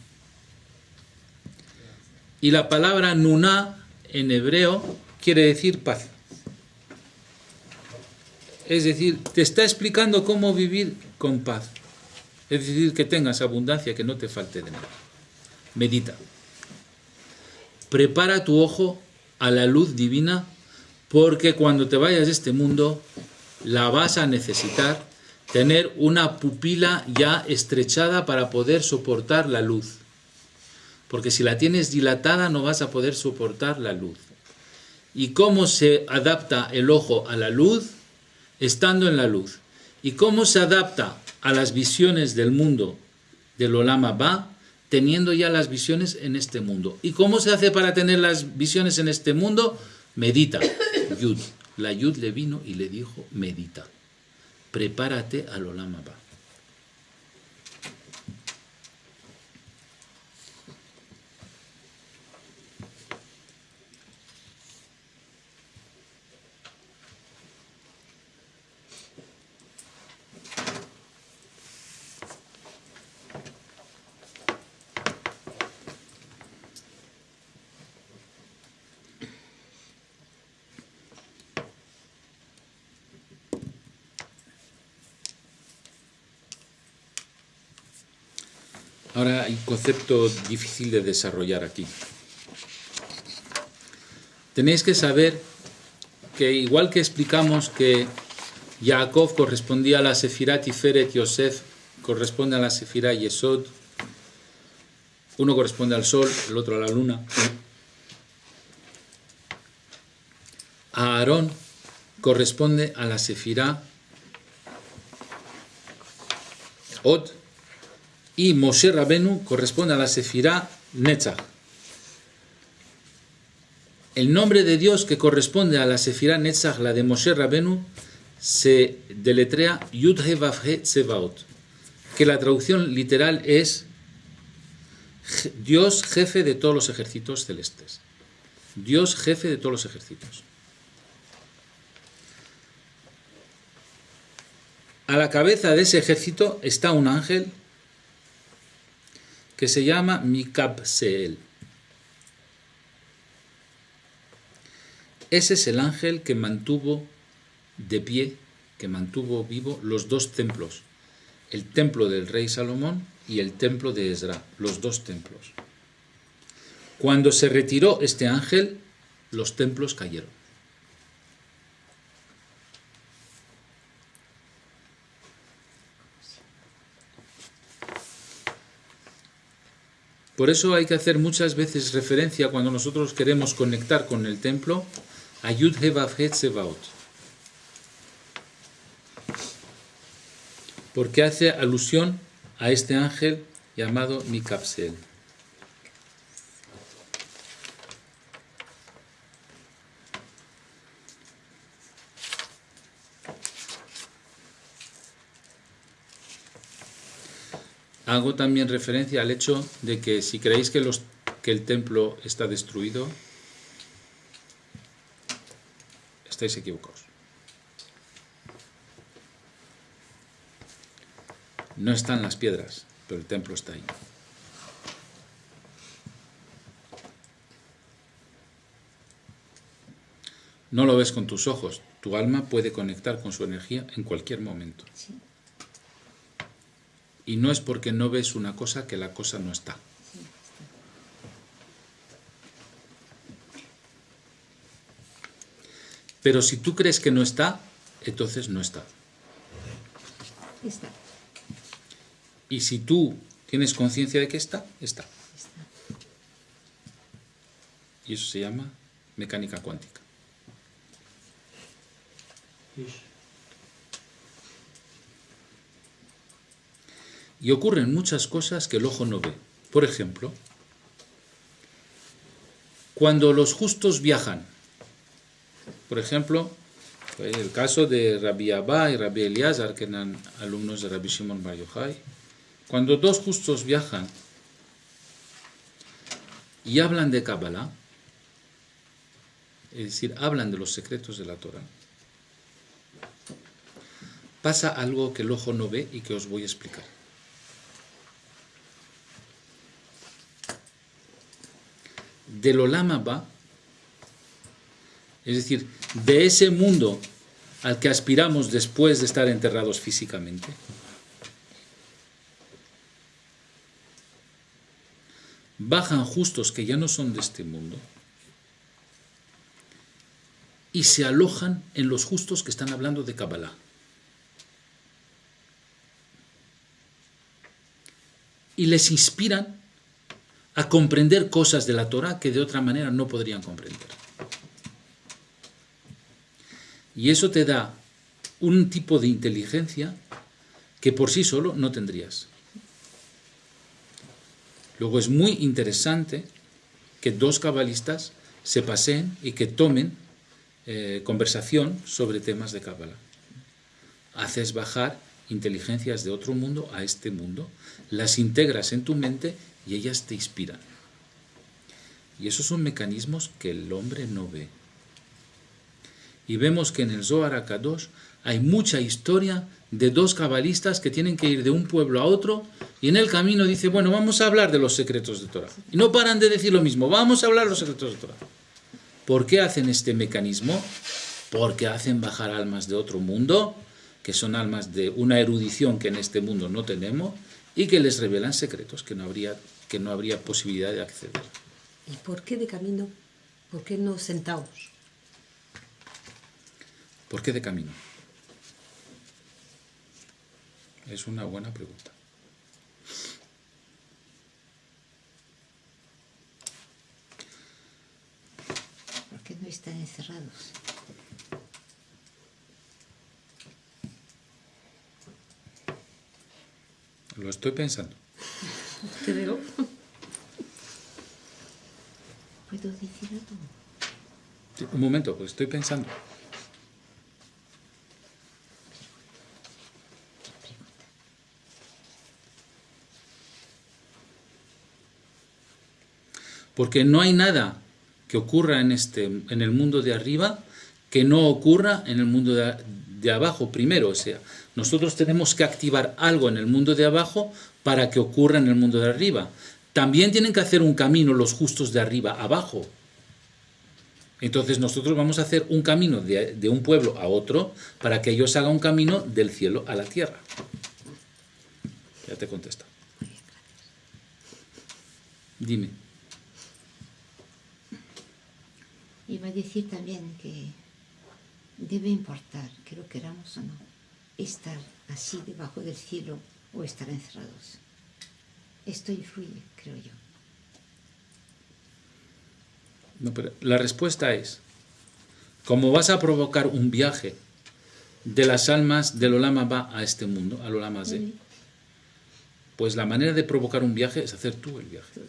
Y la palabra Nuna en hebreo quiere decir paz. Es decir, te está explicando cómo vivir con paz. Es decir, que tengas abundancia, que no te falte de nada. Medita. Prepara tu ojo a la luz divina porque cuando te vayas de este mundo la vas a necesitar tener una pupila ya estrechada para poder soportar la luz. porque si la tienes dilatada no vas a poder soportar la luz. ¿Y cómo se adapta el ojo a la luz? Estando en la luz. ¿Y cómo se adapta a las visiones del mundo del Olama Ba? Teniendo ya las visiones en este mundo. ¿Y cómo se hace para tener las visiones en este mundo? Medita. La Yud le vino y le dijo, medita. Prepárate al Olama Ahora hay un concepto difícil de desarrollar aquí. Tenéis que saber que igual que explicamos que Jacob correspondía a la Sefirá Tiferet, Yosef corresponde a la Sefirá Yesod, uno corresponde al sol, el otro a la luna. A Aarón corresponde a la Sefirá Od, y Moshe Rabenu corresponde a la Sefirá Netzach. El nombre de Dios que corresponde a la Sefirá Netzach, la de Moshe Rabenu, se deletrea Yud He Vav He Tsevaot, que la traducción literal es Dios jefe de todos los ejércitos celestes. Dios jefe de todos los ejércitos. A la cabeza de ese ejército está un ángel que se llama Mikabseel. Ese es el ángel que mantuvo de pie, que mantuvo vivo los dos templos, el templo del rey Salomón y el templo de Ezra, los dos templos. Cuando se retiró este ángel, los templos cayeron. Por eso hay que hacer muchas veces referencia cuando nosotros queremos conectar con el templo a Yud Tsevaot. Porque hace alusión a este ángel llamado Mikapsel. Hago también referencia al hecho de que si creéis que, el templo está destruido, estáis equivocados. No están las piedras, pero el templo está ahí. No lo ves con tus ojos, tu alma puede conectar con su energía en cualquier momento. Sí, Y no es porque no ves una cosa que la cosa no está. Pero si tú crees que no está, entonces no está. Está, Y si tú tienes conciencia de que está, está. está. Y eso se llama mecánica cuántica. Y ocurren muchas cosas que el ojo no ve. Por ejemplo, cuando los justos viajan, por ejemplo, el caso de Rabbi Abba y Rabbi Eliezer, que eran alumnos de Rabbi Shimon Bar Yochai, cuando dos justos viajan y hablan de Kabbalah, es decir, hablan de los secretos de la Torah, pasa algo que el ojo no ve y que os voy a explicar. Del Olama va, es decir, de ese mundo al que aspiramos después de estar enterrados físicamente, bajan justos que ya no son de este mundo y se alojan en los justos que están hablando de Kabbalah. Y les inspiran a comprender cosas de la Torah que de otra manera no podrían comprender. Y eso te da un tipo de inteligencia que por sí solo no tendrías. Luego es muy interesante que dos cabalistas se paseen y que tomen eh, conversación sobre temas de Kabbalah. Haces bajar inteligencias de otro mundo a este mundo, las integras en tu mente y ellas te inspiran. Y esos son mecanismos que el hombre no ve. Y vemos que en el Zohar Akadosh hay mucha historia de dos cabalistas que tienen que ir de un pueblo a otro y en el camino dice, bueno, vamos a hablar de los secretos de Torah. Y no paran de decir lo mismo, vamos a hablar de los secretos de Torah. ¿Por qué hacen este mecanismo? Porque hacen bajar almas de otro mundo, que son almas de una erudición que en este mundo no tenemos, y que les revelan secretos que no habría, que no habría posibilidad de acceder. ¿Y por qué de camino? ¿Por qué no sentados? ¿Por qué de camino? Es una buena pregunta. ¿Por qué no están encerrados? Lo estoy pensando. ¿Puedo decir algo? Sí, Un momento, pues estoy pensando. Porque no hay nada que ocurra en, este, en el mundo de arriba que no ocurra en el mundo de, de abajo primero. O sea, nosotros tenemos que activar algo en el mundo de abajo para que ocurra en el mundo de arriba. También tienen que hacer un camino los justos de arriba abajo. Entonces nosotros vamos a hacer un camino de, un pueblo a otro para que ellos hagan un camino del cielo a la tierra. Ya te contesto. Dime. Iba a decir también que debe importar, que lo queramos o no, estar así debajo del cielo o estar encerrados. Esto influye, creo yo. No, pero la respuesta es, como vas a provocar un viaje de las almas del Olama va a este mundo, al Olama Z, pues la manera de provocar un viaje es hacer tú el viaje.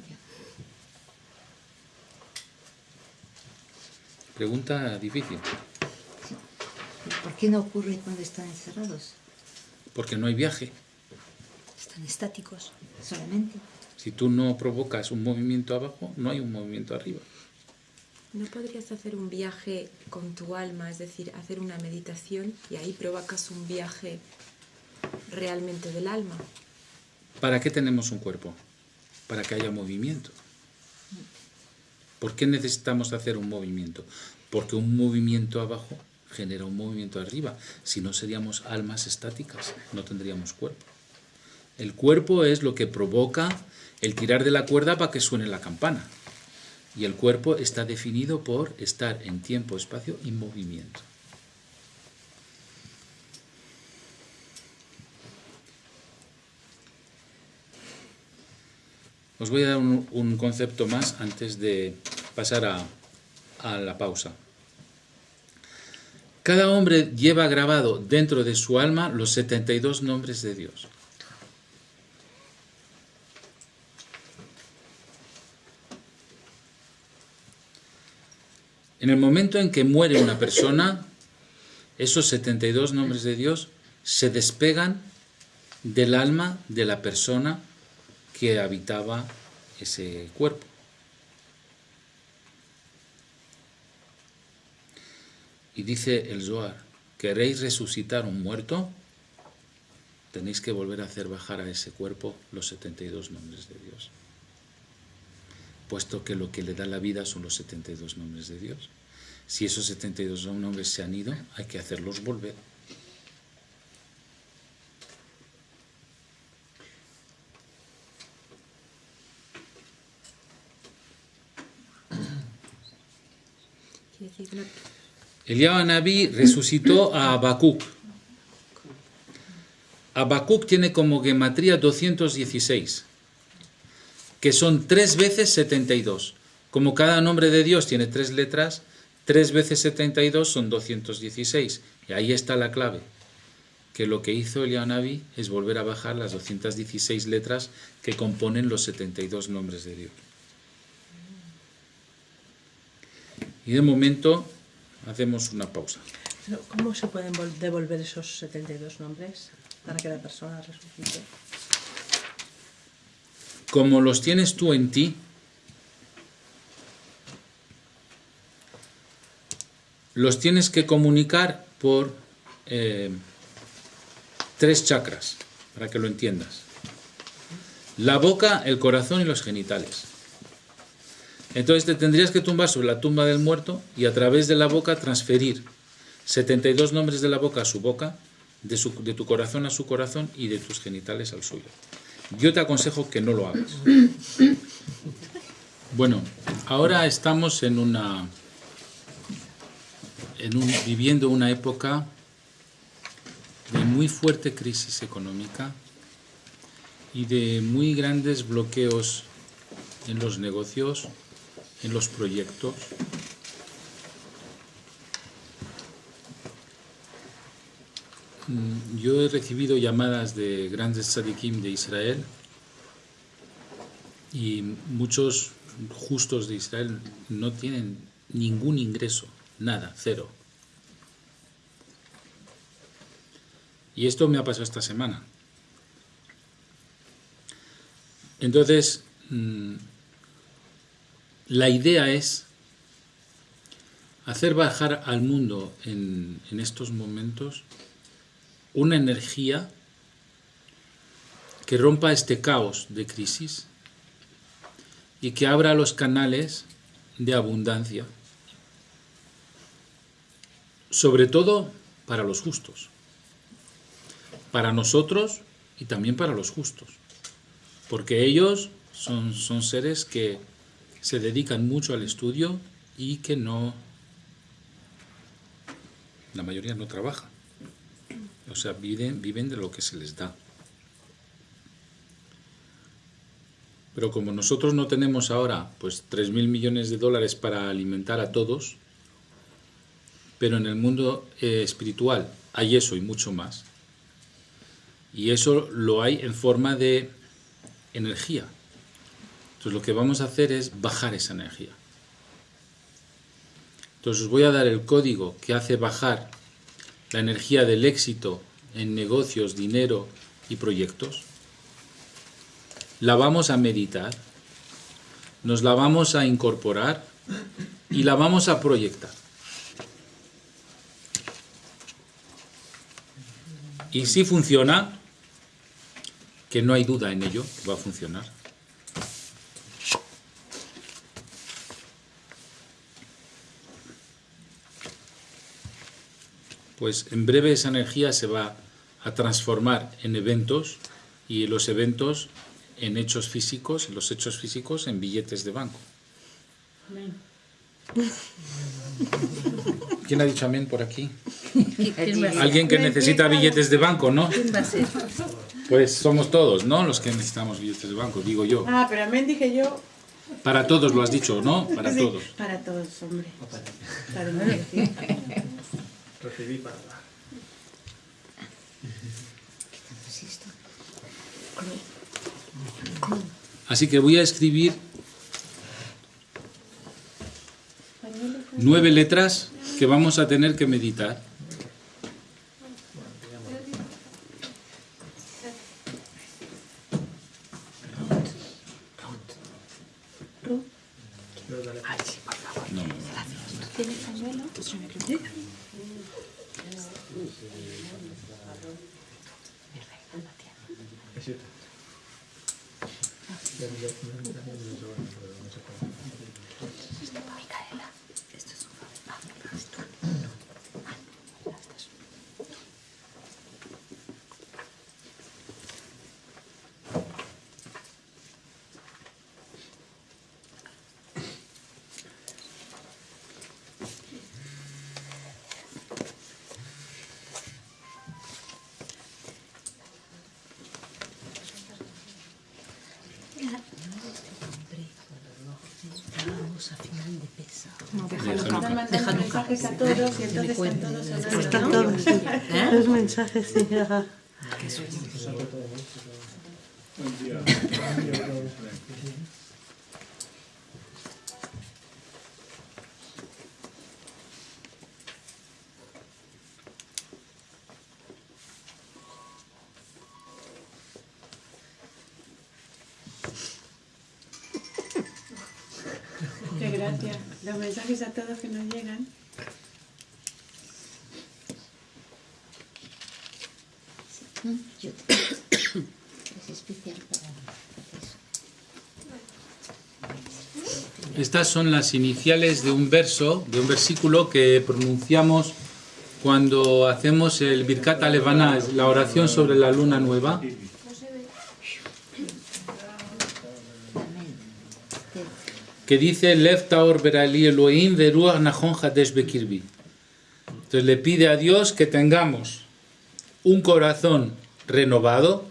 Pregunta difícil, ¿Por qué no ocurre cuando están encerrados? porque no hay viaje. Están estáticos. Solamente. Si tú no provocas un movimiento abajo, no hay un movimiento arriba. ¿No podrías hacer un viaje con tu alma, es decir, hacer una meditación y ahí provocas un viaje realmente del alma? ¿Para qué tenemos un cuerpo? Para que haya movimiento. ¿Por qué necesitamos hacer un movimiento? Porque un movimiento abajo genera un movimiento arriba. Si no seríamos almas estáticas, no tendríamos cuerpo. El cuerpo es lo que provoca el tirar de la cuerda para que suene la campana. Y el cuerpo está definido por estar en tiempo, espacio y movimiento. Os voy a dar un, concepto más antes de pasar a, a la pausa. Cada hombre lleva grabado dentro de su alma los 72 nombres de Dios. En el momento en que muere una persona, esos 72 nombres de Dios se despegan del alma de la persona que habitaba ese cuerpo. Y dice el Zohar, ¿queréis resucitar un muerto? Tenéis que volver a hacer bajar a ese cuerpo los 72 nombres de Dios. Puesto que lo que le da la vida son los 72 nombres de Dios. Si esos 72 nombres se han ido, hay que hacerlos volver. Eliyahu Nabi resucitó a Habacuc. Habacuc tiene como gematría 216, que son tres veces 72. Como cada nombre de Dios tiene tres letras, tres veces 72 son 216. Y ahí está la clave, que lo que hizo Elianabi es volver a bajar las 216 letras que componen los 72 nombres de Dios. Y de momento hacemos una pausa. ¿Cómo se pueden vol- devolver esos 72 nombres para que la persona resucite? Como los tienes tú en ti, los tienes que comunicar por eh, tres chakras, para que lo entiendas. La boca, el corazón y los genitales. Entonces te tendrías que tumbar sobre la tumba del muerto y a través de la boca transferir 72 nombres de la boca a su boca, de, de tu corazón a su corazón y de tus genitales al suyo. Yo te aconsejo que no lo hagas. Bueno, ahora estamos en una viviendo una época de muy fuerte crisis económica y de muy grandes bloqueos en los negocios, en los proyectos. Mm, Yo he recibido llamadas de grandes tzadikim de Israel y muchos justos de Israel no tienen ningún ingreso, nada, cero. Y esto me ha pasado esta semana. Entonces, mm, la idea es hacer bajar al mundo en, en estos momentos una energía que rompa este caos de crisis y que abra los canales de abundancia, sobre todo para los justos, para nosotros y también para los justos, porque ellos son, son seres que se dedican mucho al estudio y que no, la mayoría no trabaja, o sea, viven, viven de lo que se les da. Pero como nosotros no tenemos ahora pues 3.000 millones de dólares para alimentar a todos, pero en el mundo eh, espiritual hay eso y mucho más. Y eso lo hay en forma de energía. Entonces lo que vamos a hacer es bajar esa energía. Entonces os voy a dar el código que hace bajar la energía del éxito en negocios, dinero y proyectos la vamos a meditar, nos la vamos a incorporar y la vamos a proyectar. Y si funciona, que no hay duda en ello, que va a funcionar. Pues en breve esa energía se va a transformar en eventos y los eventos en hechos físicos, los hechos físicos en billetes de banco. ¿Quién ha dicho amén por aquí? Alguien que necesita billetes de banco, ¿no? Pues somos todos, ¿no? Los que necesitamos billetes de banco, digo yo. Ah, pero amén dije yo. Para todos lo has dicho, ¿no? Para Sí, todos. Para todos, hombre. Para no decir. Recibí para dar. Así que voy a escribir nueve letras que vamos a tener que meditar. Ajá. Qué gracia. Los mensajes a todos que nos llegan. Mm, Yo es especial para eso. Estas son las iniciales de un verso, de un versículo que pronunciamos cuando hacemos el Birkat Alevana, la oración sobre la luna nueva. que dice Lev Taor Berali Elohim Veruach Nahon Hadesh Bekirbi. Entonces le pide a Dios que tengamos un corazón renovado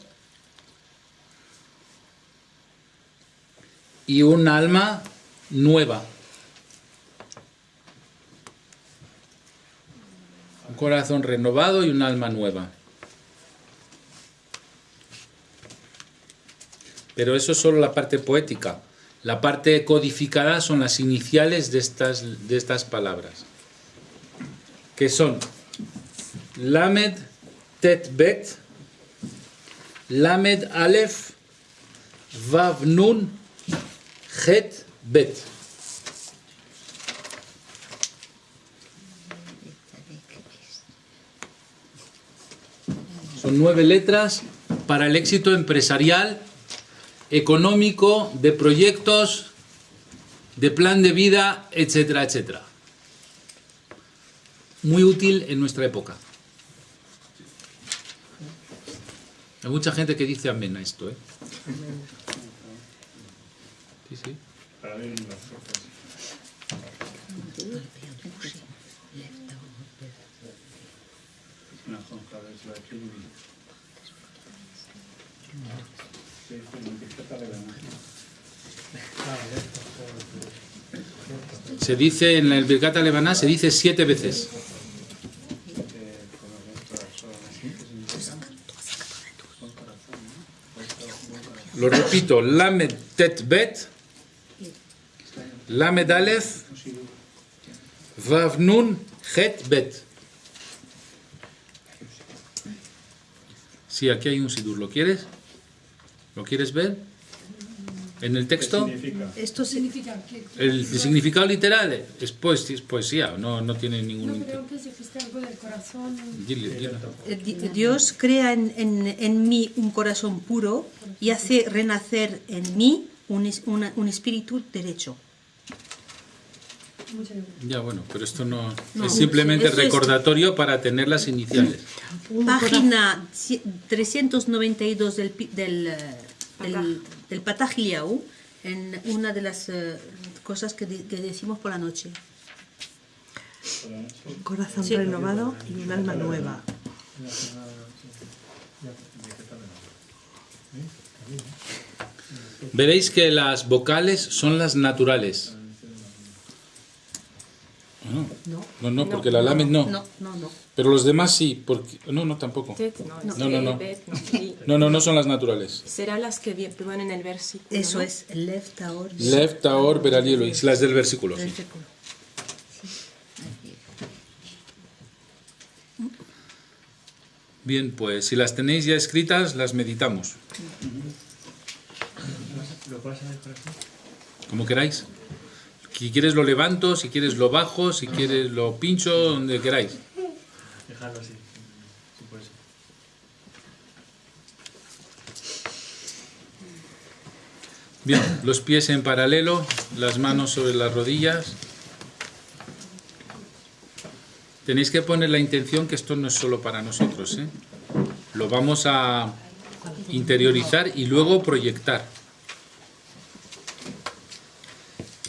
y un alma nueva. Un corazón renovado y un alma nueva. Pero eso es solo la parte poética. La parte codificada son las iniciales de estas, de estas palabras, que son Lamed Tet Bet, Lamed Aleph, Vav Nun, Het Bet. Son nueve letras para el éxito empresarial económico, de proyectos, de plan de vida, etcétera, etcétera. Muy útil en nuestra época. Hay mucha gente que dice amén a esto, ¿eh? Sí, sí. Se dice en el Birkat Lebaná, se dice siete veces. Lo repito, Lamed Tet Lamed Aleph, Vav Nun, Het Bet. Sí, aquí hay un sidur. ¿Lo quieres? ¿Lo quieres ver? En el ¿Qué texto. significa? Esto sí. El significado literal es, poes- es poesía, no, no tiene ningún... No, que se existe algo del corazón. Dile, dile. Eh, di- Dios crea en, en- en mí un corazón puro y hace renacer en mí un, una- un espíritu derecho. Ya, bueno, pero esto no, No, es simplemente es- recordatorio para tener las iniciales. Página ci- 392 del, pi- del, eh, del, del en una de las eh, cosas que, di- que decimos por la noche. Un corazón Sí. renovado y un alma nueva. Veréis que las vocales son las naturales. Ah, No, no, porque la lamed no. No, no, no. Pero los demás sí, porque... No, no, tampoco. Tet, no, No, no, no. Bet, no, No, no, no son las naturales. Será las que vi- ponen en el versículo. Eso ¿no? es Lev Taor. Lev, Taor, Berali, Elohim. Las del versículo, sí. Versículo. Bien, pues si las tenéis ya escritas, las meditamos. ¿Lo puedes hacer por aquí? Como queráis. Si quieres lo levanto, si quieres lo bajo, si quieres lo pincho, donde queráis. Dejarlo así. Bien, los pies en paralelo, las manos sobre las rodillas. Tenéis que poner la intención que esto no es solo para nosotros. ¿eh? Lo vamos a interiorizar y luego proyectar.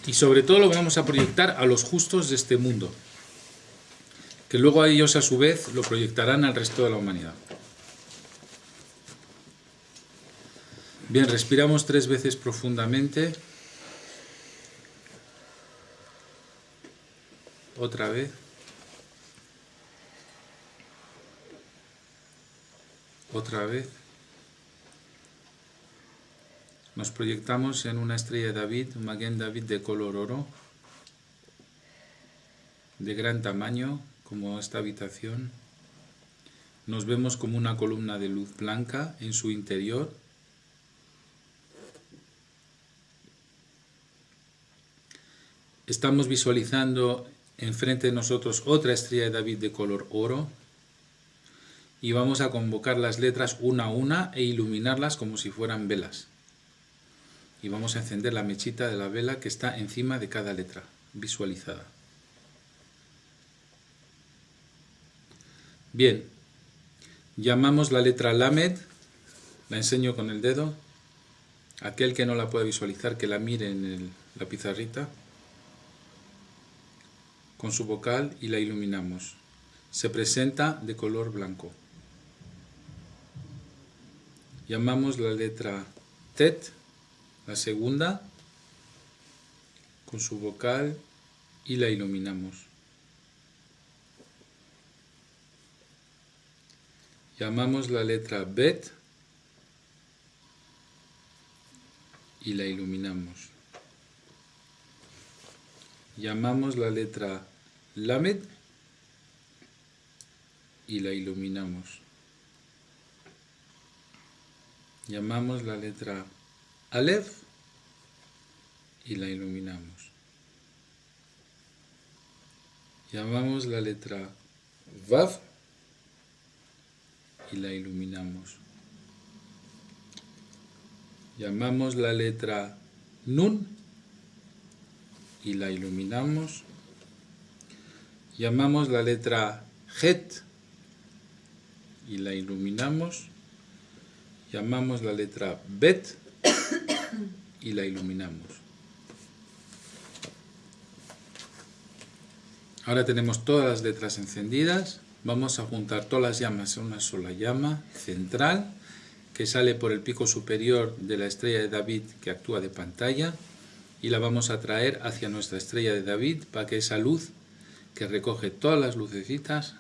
Y sobre todo lo vamos a proyectar a los justos de este mundo, que luego ellos a su vez lo proyectarán al resto de la humanidad. Bien, respiramos tres veces profundamente. otra vez. Otra vez. Nos proyectamos en una estrella de David, un Maguen David de color oro, de gran tamaño, como esta habitación. Nos vemos como una columna de luz blanca en su interior. Estamos visualizando enfrente de nosotros otra estrella de David de color oro y vamos a convocar las letras una a una e iluminarlas como si fueran velas. Y vamos a encender la mechita de la vela que está encima de cada letra visualizada. Bien, llamamos la letra Lamed, la enseño con el dedo. Aquel que no la pueda visualizar, que la mire en la pizarrita con su vocal y la iluminamos. Se presenta de color blanco. Llamamos la letra Tet, la segunda, con su vocal y la iluminamos. Llamamos la letra Bet y la iluminamos. Llamamos la letra Lamed y la iluminamos. Llamamos la letra Aleph y la iluminamos. Llamamos la letra Vav y la iluminamos. Llamamos la letra Nun y la iluminamos. Llamamos la letra Het y la iluminamos. Llamamos la letra Bet y la iluminamos. Ahora tenemos todas las letras encendidas. Vamos a juntar todas las llamas en una sola llama central que sale por el pico superior de la estrella de David que actúa de pantalla y la vamos a traer hacia nuestra estrella de David para que esa luz que recoge todas las lucecitas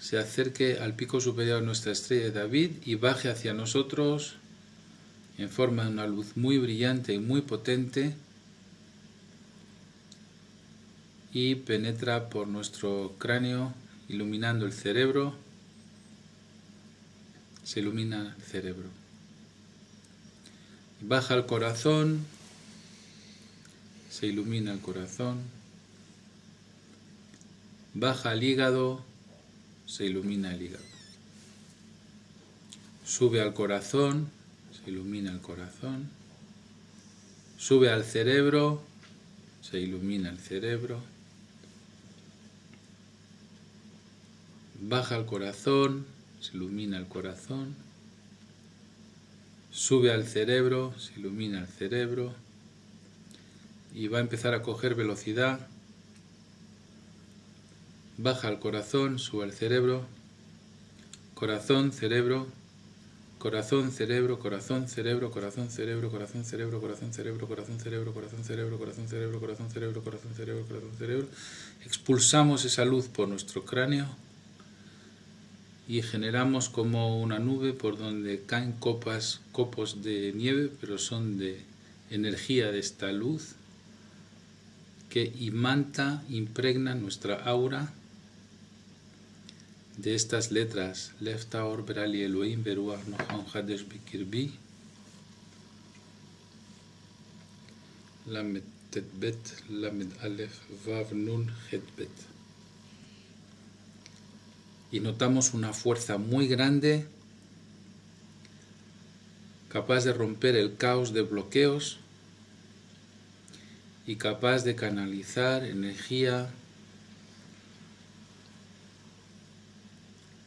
se acerque al pico superior de nuestra estrella de David y baje hacia nosotros en forma de una luz muy brillante y muy potente y penetra por nuestro cráneo iluminando el cerebro. Se ilumina el cerebro. Baja al corazón, se ilumina el corazón. Baja al hígado, se ilumina el hígado. Sube al corazón, ilumina el corazón. Sube al cerebro, se ilumina el cerebro. Baja al corazón, se ilumina el corazón. Sube al cerebro, se ilumina el cerebro. Y va a empezar a coger velocidad. Baja al corazón, sube al cerebro. Corazón, cerebro. Corazón, cerebro, corazón, cerebro, corazón, cerebro, corazón, cerebro, corazón, cerebro, corazón, cerebro, corazón, cerebro, corazón, cerebro, corazón, cerebro, corazón, cerebro, corazón, cerebro. Expulsamos esa luz por nuestro cráneo y generamos como una nube por donde caen copas, copos de nieve, pero son de energía de esta luz que imanta, impregna nuestra aura de estas letras Lefta Or Berali Elohim Beruach Nocham Hadesh Bikirbi Lamed Tet Bet Lamed Aleph Vav Nun Het Bet y notamos una fuerza muy grande capaz de romper el caos de bloqueos y capaz de canalizar energía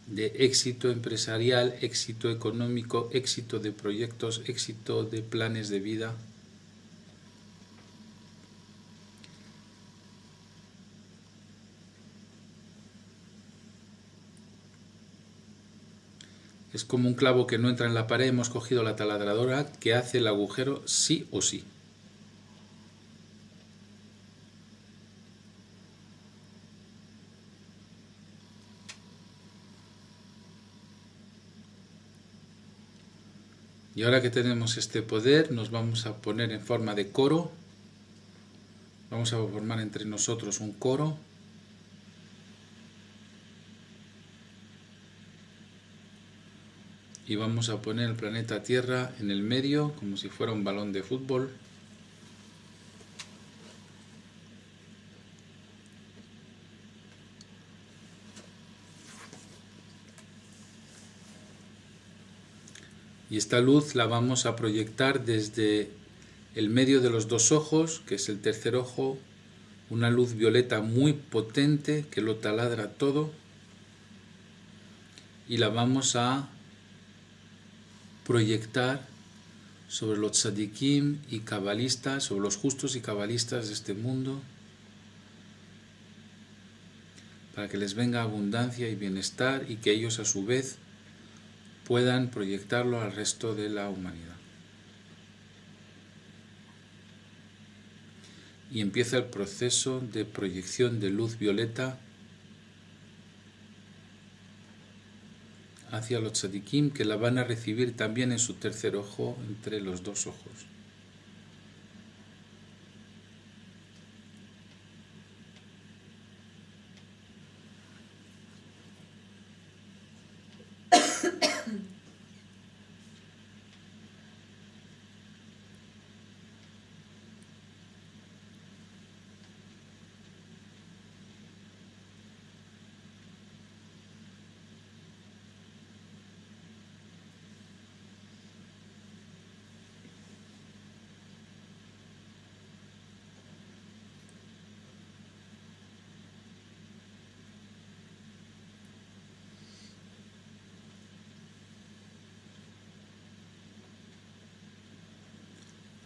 de éxito empresarial, éxito económico, éxito de proyectos, éxito de planes de vida. Es como un clavo que no entra en la pared, hemos cogido la taladradora que hace el agujero sí o sí. Y ahora que tenemos este poder, nos vamos a poner en forma de coro. Vamos a formar entre nosotros un coro. Y vamos a poner el planeta Tierra en el medio, como si fuera un balón de fútbol. Y esta luz la vamos a proyectar desde el medio de los dos ojos, que es el tercer ojo, una luz violeta muy potente que lo taladra todo. Y la vamos a proyectar sobre los tzadikim y cabalistas, sobre los justos y cabalistas de este mundo, para que les venga abundancia y bienestar y que ellos a su vez puedan proyectarlo al resto de la humanidad. Y empieza el proceso de proyección de luz violeta hacia los tzadikim que la van a recibir también en su tercer ojo entre los dos ojos.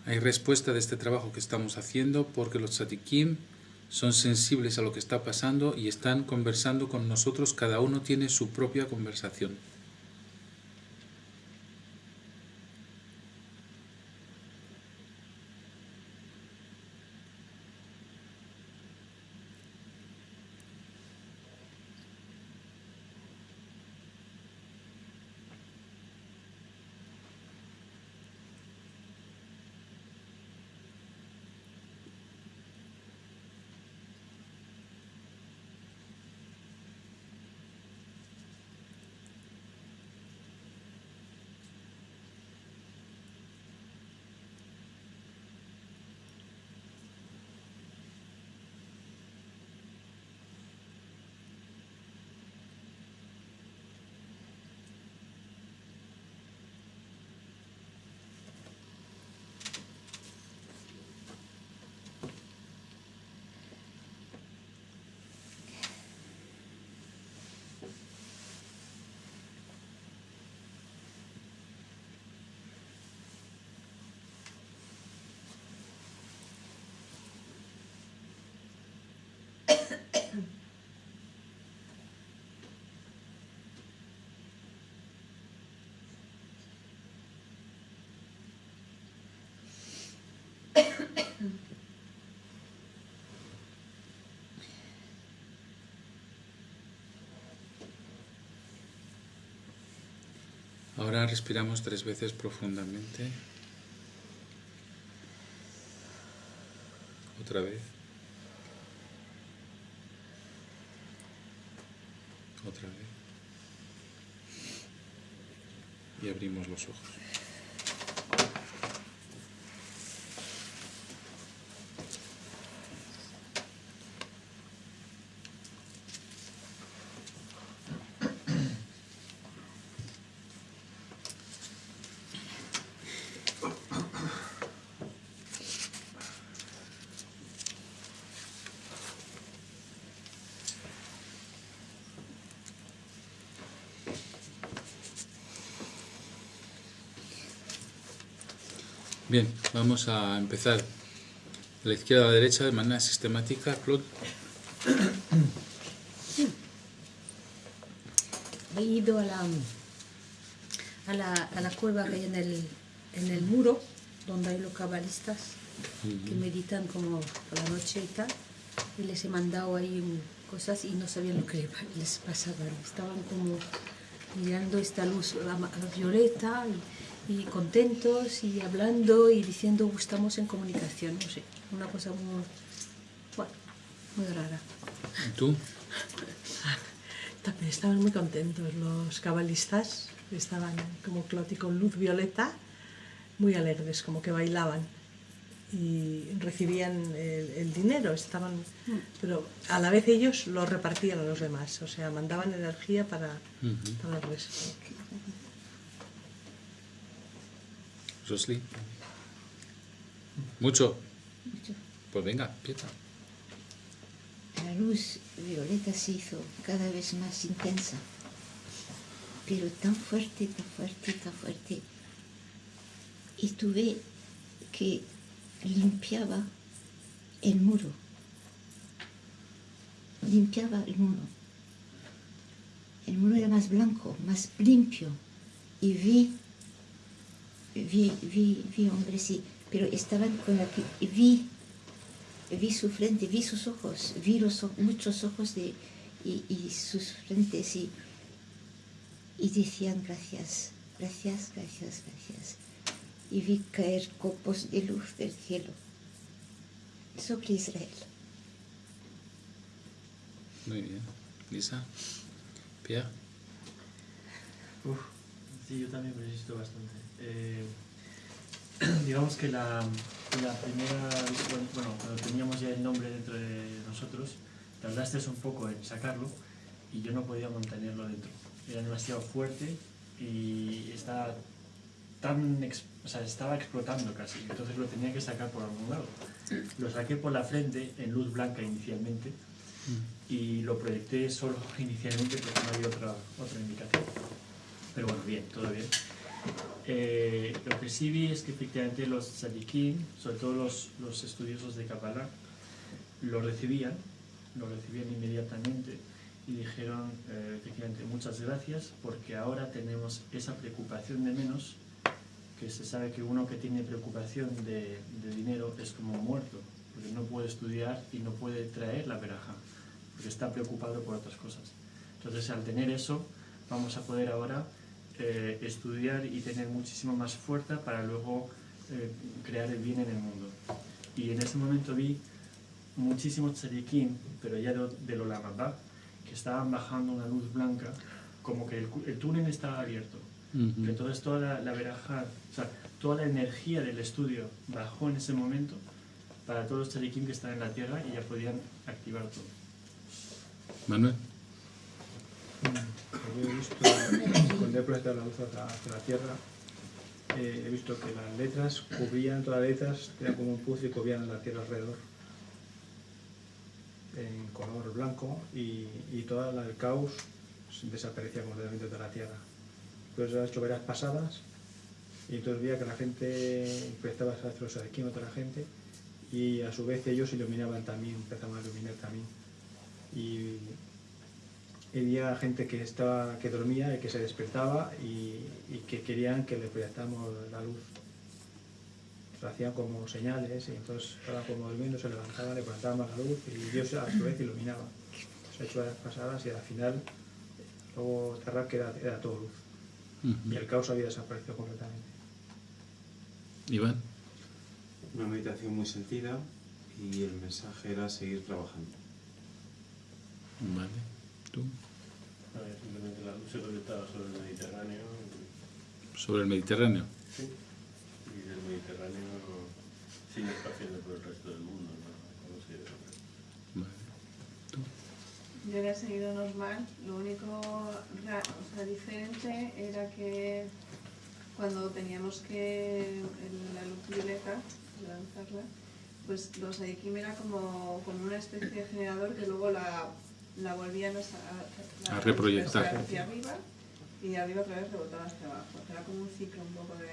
Hay respuesta de este trabajo que estamos haciendo porque los tzadikim son sensibles a lo que está pasando y están conversando con nosotros, cada uno tiene su propia conversación. Ahora respiramos tres veces profundamente. Otra vez. Otra vez. Y abrimos los ojos. Bien, vamos a empezar de la izquierda a la derecha de manera sistemática. Claude. He ido a la, a la, a la cueva que hay en el, en el muro, donde hay los cabalistas que meditan como por la noche y tal, y les he mandado ahí cosas y no sabían lo que les pasaba. Estaban como mirando esta luz ama- violeta y contentos y hablando y diciendo "Uh, estamos en comunicación, no sé, una cosa muy, bueno, muy rara. ¿Y tú? También estaban muy contentos los cabalistas, estaban como Cloti con luz violeta, muy alegres, como que bailaban y recibían el, el dinero, estaban, pero a la vez ellos lo repartían a los demás, o sea, mandaban energía para, Ujú. para el resto. Rosly. ¿Mucho? Mucho. Pues venga, empieza. La luz violeta se hizo cada vez más intensa, pero tan fuerte, tan fuerte, tan fuerte. Y tuve que limpiaba el muro. Limpiaba el muro. El muro era más blanco, más limpio. Y vi, vi, vi, vi hombres, sí, pero estaban con la que vi vi su frente, vi sus ojos, vi los, muchos ojos de, y, y sus frentes y, y decían gracias, gracias, gracias, gracias. Y vi caer copos de luz del cielo sobre Israel. Muy bien. Lisa. Pierre. Uf, sí, yo también me resisto bastante. Eh, digamos que la, la primera bueno, cuando teníamos ya el nombre dentro de nosotros, tardaste un poco en sacarlo y yo no podía mantenerlo dentro. Era demasiado fuerte y estaba tan, o sea, estaba explotando casi, entonces lo tenía que sacar por algún lado. Lo saqué por la frente en luz blanca inicialmente y lo proyecté solo inicialmente porque no había otra, otra indicación. Pero bueno, bien, todo bien. Eh, lo que sí vi es que efectivamente los tzadikim, sobre todo los, los estudiosos de Kabbalah, lo recibían, lo recibían inmediatamente y dijeron eh, efectivamente muchas gracias porque ahora tenemos esa preocupación de menos que se sabe que uno que tiene preocupación de, de dinero es como muerto, porque no puede estudiar y no puede traer la veraja, porque está preocupado por otras cosas. Entonces, al tener eso, vamos a poder ahora eh, estudiar y tener muchísimo más fuerza para luego eh, crear el bien en el mundo. Y en ese momento vi muchísimos tzadikim, pero ya de, del Olam Abba, que estaban bajando una luz blanca, como que el, el túnel estaba abierto. Ujú. Que entonces toda la, la veraja, o sea, toda la energía del estudio bajó en ese momento para todos los tzadikim que están en la tierra y ya podían activar todo. Manuel. Yo he visto, he proyectado la luz hacia, la Tierra, he visto que las letras cubrían, todas las letras eran como un puzzle y cubrían la Tierra alrededor, en color blanco, y, y todo el caos desaparecía completamente de la Tierra. Entonces hecho varias pasadas, y entonces veía que la gente prestaba astros aquí a otra gente, y a su vez ellos iluminaban también, empezaban a iluminar también. Había gente que estaba que dormía y que se despertaba y, y que querían que le proyectáramos la luz. Lo hacían como señales y entonces estaban como durmiendo, se levantaban, le proyectábamos la luz y Dios a su vez iluminaba. Se ha hecho varias pasadas y al final luego cerrar que era, era todo luz. Y el caos había desaparecido completamente. Iván. Una meditación muy sentida y el mensaje era seguir trabajando. Vale. ¿Tú? Simplemente la luz se proyectaba sobre el Mediterráneo Sobre el Mediterráneo. sí, y del Mediterráneo sigue esparciendo por el resto del mundo. ¿no? Como si- Vale. Yo era seguido normal, lo único ra- o sea, diferente era que cuando teníamos que la luz violeta, lanzarla, pues los Aikim era como, como una especie de generador que luego la, la volvían a, reproyectar. hacia arriba y de arriba otra vez rebotaba hacia abajo. Era como un ciclo un poco de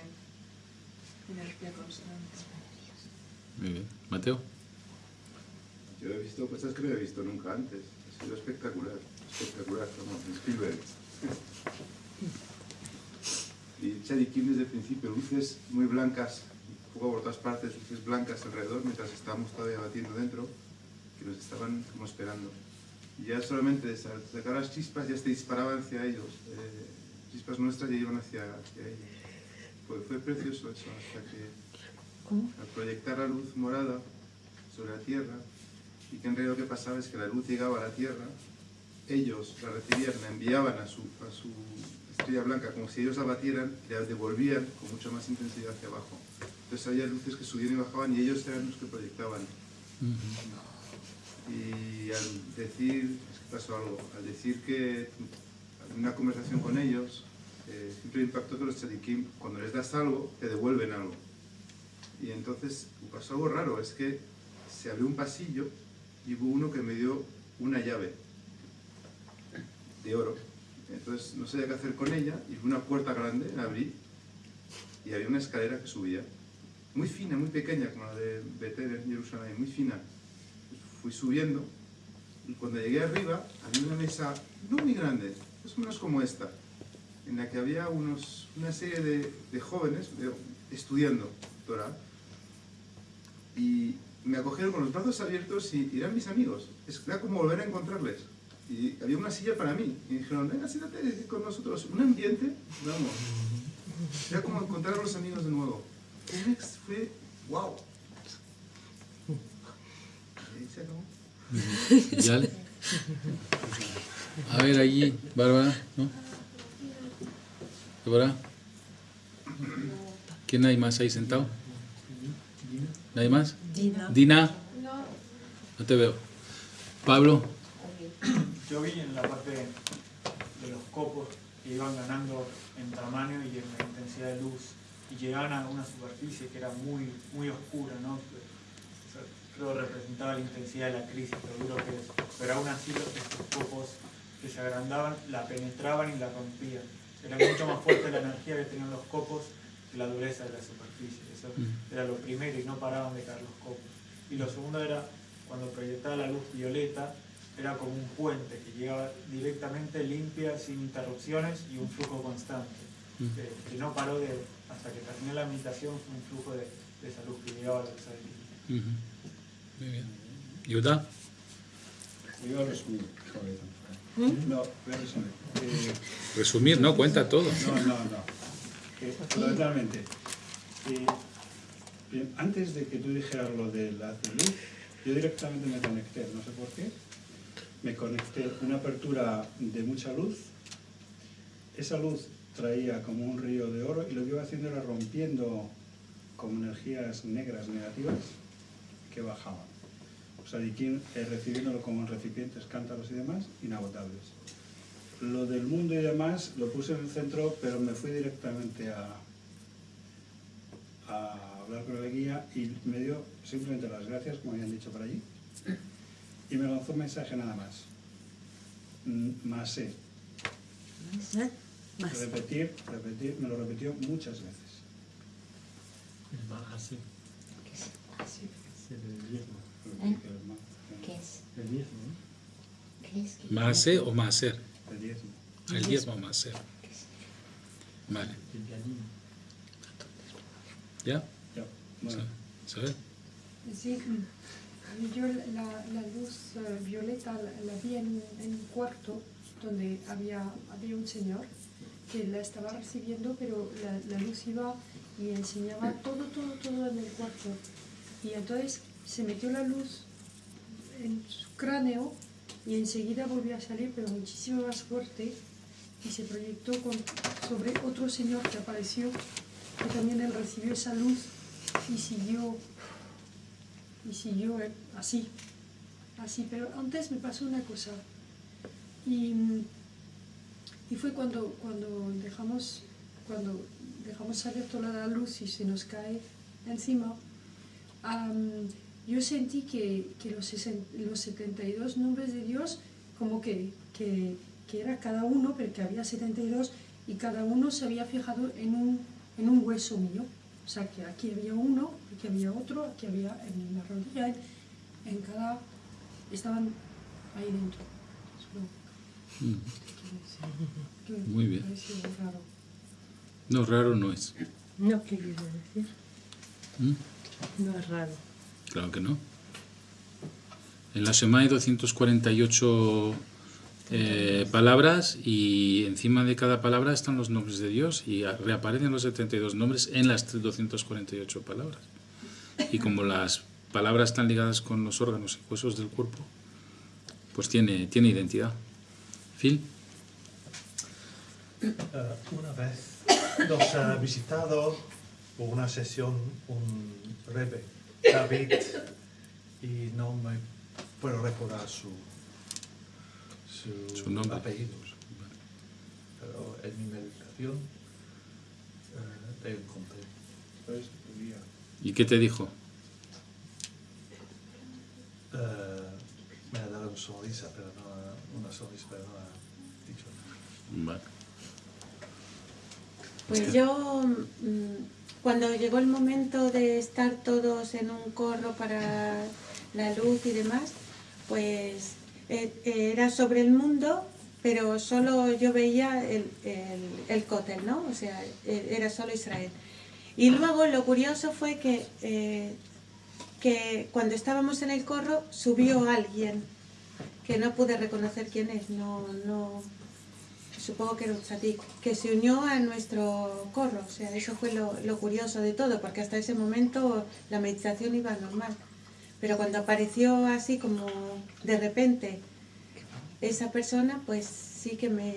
energía constante. Muy bien. Mateo. Yo he visto cosas que no he visto nunca antes. Ha sido espectacular, espectacular, como Spielberg. Y Chadikim desde el principio, luces muy blancas, un poco por todas partes, luces blancas alrededor, mientras estábamos todavía batiendo dentro, que nos estaban como esperando. Y ya solamente de sa- sacar las chispas ya se disparaban hacia ellos. Eh, chispas nuestras ya iban hacia, hacia ellos. fue, fue precioso eso, hasta que ¿Cómo? al proyectar la luz morada sobre la Tierra, y que en realidad lo que pasaba es que la luz llegaba a la Tierra, ellos la recibían, la enviaban a su, a su estrella blanca, como si ellos la batieran, y la devolvían con mucha más intensidad hacia abajo. Entonces había luces que subían y bajaban y ellos eran los que proyectaban. Y al decir, pasó algo, al decir que en una conversación con ellos, eh, siempre impactó que los tzadikim, cuando les das algo, te devuelven algo. Y entonces pasó algo raro, es que se abrió un pasillo y hubo uno que me dio una llave de oro. Entonces no sabía qué hacer con ella y fue una puerta grande, la abrí y había una escalera que subía. Muy fina, muy pequeña, como la de Betel en Jerusalén, muy fina. Fui subiendo y cuando llegué arriba había una mesa no muy grande, o menos como esta, en la que había unos, una serie de, de jóvenes estudiando Torah y me acogieron con los brazos abiertos y eran mis amigos. Era como volver a encontrarles. Y había una silla para mí. Y dijeron, venga, siéntate con nosotros. Un ambiente, vamos. Era como encontrar a los amigos de nuevo. Fue, wow. Se acabó. ¿Ya? A ver, allí, Bárbara, ¿no? Bárbara. ¿Quién hay más ahí sentado? ¿Nadie más? Dina. Dina. No te veo. Pablo. Yo vi en la parte de los copos que iban ganando en tamaño y en la intensidad de luz y llegaban a una superficie que era muy, muy oscura, ¿no? Representaba la intensidad de la crisis, lo duro que es. Pero aún así los- copos que se agrandaban la penetraban y la rompían. Era mucho más fuerte la energía que tenían los copos que la dureza de la superficie. Eso Mm. era lo primero y no paraban de caer los copos. Y lo segundo era cuando proyectaba la luz violeta, era como un puente que llegaba directamente limpia, sin interrupciones y un flujo constante. Mm. Que, no paró de, hasta que terminó la meditación, fue un flujo de, de esa luz que llegaba a luz Ujú. Muy bien. ¿Yuda? Yo resumir. ¿Mm? No, voy a resumir. Eh, Resumir, no, cuenta todo. No, no, no. Eh, fundamentalmente, eh, bien, antes de que tú dijeras lo de la de luz, yo directamente me conecté, no sé por qué. Me conecté, una apertura de mucha luz. Esa luz traía como un río de oro y lo que iba haciendo era rompiendo como energías negras negativas que bajaban. O sea, Dikin, eh, recibiéndolo como en recipientes, cántaros y demás, inagotables. Lo del mundo y demás lo puse en el centro, pero me fui directamente a, a hablar con el guía y me dio simplemente las gracias, como habían dicho por allí, y me lanzó un mensaje nada más. Mm, Más sé. Más. Repetir, repetir, me lo repitió muchas veces. El más así. Es el diezmo. ¿Eh? ¿Qué es? El diezmo. ¿Qué es? ¿Mase o maser? El diezmo. El diezmo o maser. Vale. ¿Ya? Ya, bueno. ¿Sabes? Sí, yo la, la luz eh, violeta la, la vi en, un- en un cuarto donde había, había un señor que la estaba recibiendo, pero la, la luz iba y enseñaba todo, todo, todo en el cuarto. Y entonces se metió la luz en su cráneo y enseguida volvió a salir, pero muchísimo más fuerte, y se proyectó sobre otro señor que apareció, que también él recibió esa luz y siguió, y siguió eh, así, así. Pero antes me pasó una cosa, y, y fue cuando, cuando, dejamos, cuando dejamos salir toda la luz y se nos cae encima, yo sentí que, que los, los 72 nombres de Dios, como que, que, que era cada uno, pero que había 72 y cada uno se había fijado en un, en un hueso mío. O sea, que aquí había uno, aquí había otro, aquí había en la rodilla, en, en cada... estaban ahí dentro. Solo Mm. Muy bien. raro. No, raro no es. No, ¿qué quiere decir? ¿Mm? No es raro. Claro que no. En la Shemai 248, eh, palabras y encima de cada palabra están los nombres de Dios y reaparecen los 72 nombres en las 248 palabras. Y como las palabras están ligadas con los órganos y huesos del cuerpo, pues tiene, tiene identidad. Phil. Eh, una vez nos ha visitado una sesión un rebe, David, y no me puedo recordar su, su, Su nombre. apellido. Pero en mi meditación eh, le encontré. ¿Y qué te dijo? eh, me ha dado una sonrisa, pero no una sonrisa, pero no ha dicho nada. Vale. Pues yo, mm, cuando llegó el momento de estar todos en un corro para la luz y demás, pues eh, era sobre el mundo, pero solo yo veía el, el, el ¿no? O sea, eh, era solo Israel. Y luego lo curioso fue que, eh, que cuando estábamos en el corro subió alguien que no pude reconocer quién es, no, no, supongo que tzadik, que se unió a nuestro corro. O sea, eso fue lo, lo curioso de todo, porque hasta ese momento la meditación iba normal. Pero cuando apareció así como de repente esa persona, pues sí que me,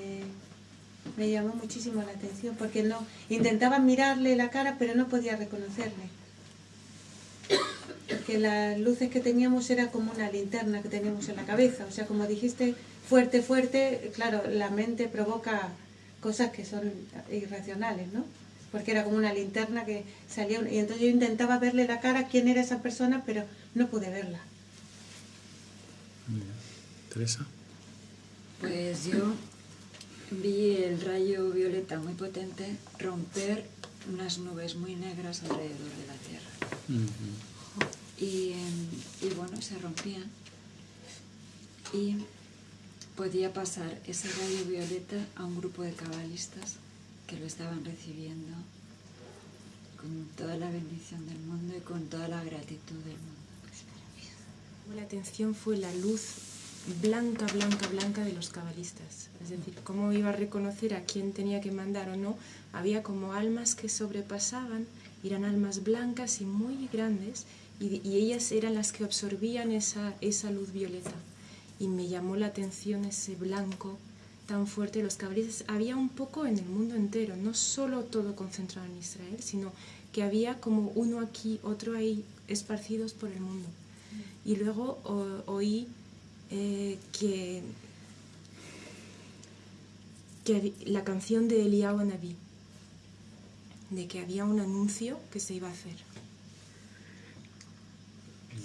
me llamó muchísimo la atención, porque no intentaba mirarle la cara, pero no podía reconocerle. Porque las luces que teníamos era como una linterna que teníamos en la cabeza, o sea, como dijiste, fuerte, fuerte, claro, la mente provoca cosas que son irracionales, ¿no? Porque era como una linterna que salía, y entonces yo intentaba verle la cara, quién era esa persona, pero no pude verla. Teresa. Pues yo vi el rayo violeta muy potente romper unas nubes muy negras alrededor de la Tierra. Y, em, y bueno, se rompían. Y podía pasar ese rayo violeta a un grupo de cabalistas que lo estaban recibiendo con toda la bendición del mundo y con toda la gratitud del mundo. La atención fue la luz blanca, blanca, blanca de los cabalistas. Es decir, cómo iba a reconocer a quién tenía que mandar o no. Había como almas que sobrepasaban, eran almas blancas y muy grandes, y, y ellas eran las que absorbían esa, esa luz violeta. Y me llamó la atención ese blanco tan fuerte de los cabalistas. Había un poco en el mundo entero, no solo todo concentrado en Israel, sino que había como uno aquí, otro ahí, esparcidos por el mundo. Y luego o- oí eh, que, que la canción de Eliyahu Naví, de que había un anuncio que se iba a hacer.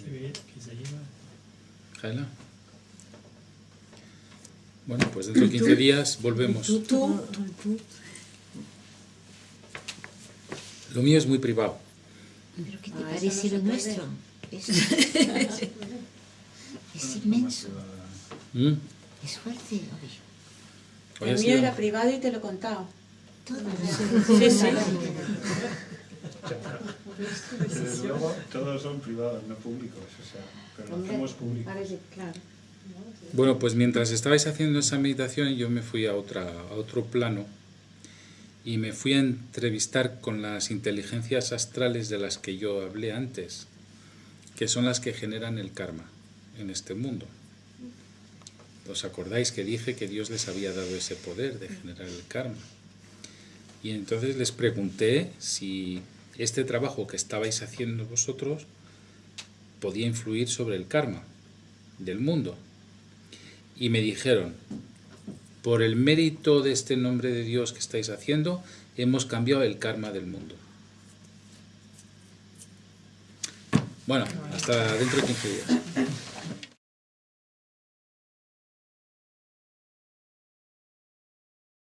Se ve que se lleva. Bueno, pues dentro de 15 días volvemos. Tú, tú, Lo mío es muy privado. ¿Pero qué te Ah, parece lo nuestro? Es, es inmenso. ¿Mm? Es fuerte. Hoy El mío sido- era privado y te lo he contado. Todo. Sí, sí. Desde luego, todos son privados, no públicos, o sea, pero lo hacemos públicos. Parece, claro. Bueno, pues mientras estabais haciendo esa meditación, yo me fui a, otra, a otro plano y me fui a entrevistar con las inteligencias astrales de las que yo hablé antes, que son las que generan el karma en este mundo. ¿Os acordáis que dije que Dios les había dado ese poder de generar el karma? Y entonces les pregunté si este trabajo que estabais haciendo vosotros podía influir sobre el karma del mundo. Y me dijeron, por el mérito de este nombre de Dios que estáis haciendo, hemos cambiado el karma del mundo. Bueno, hasta dentro de 15 días.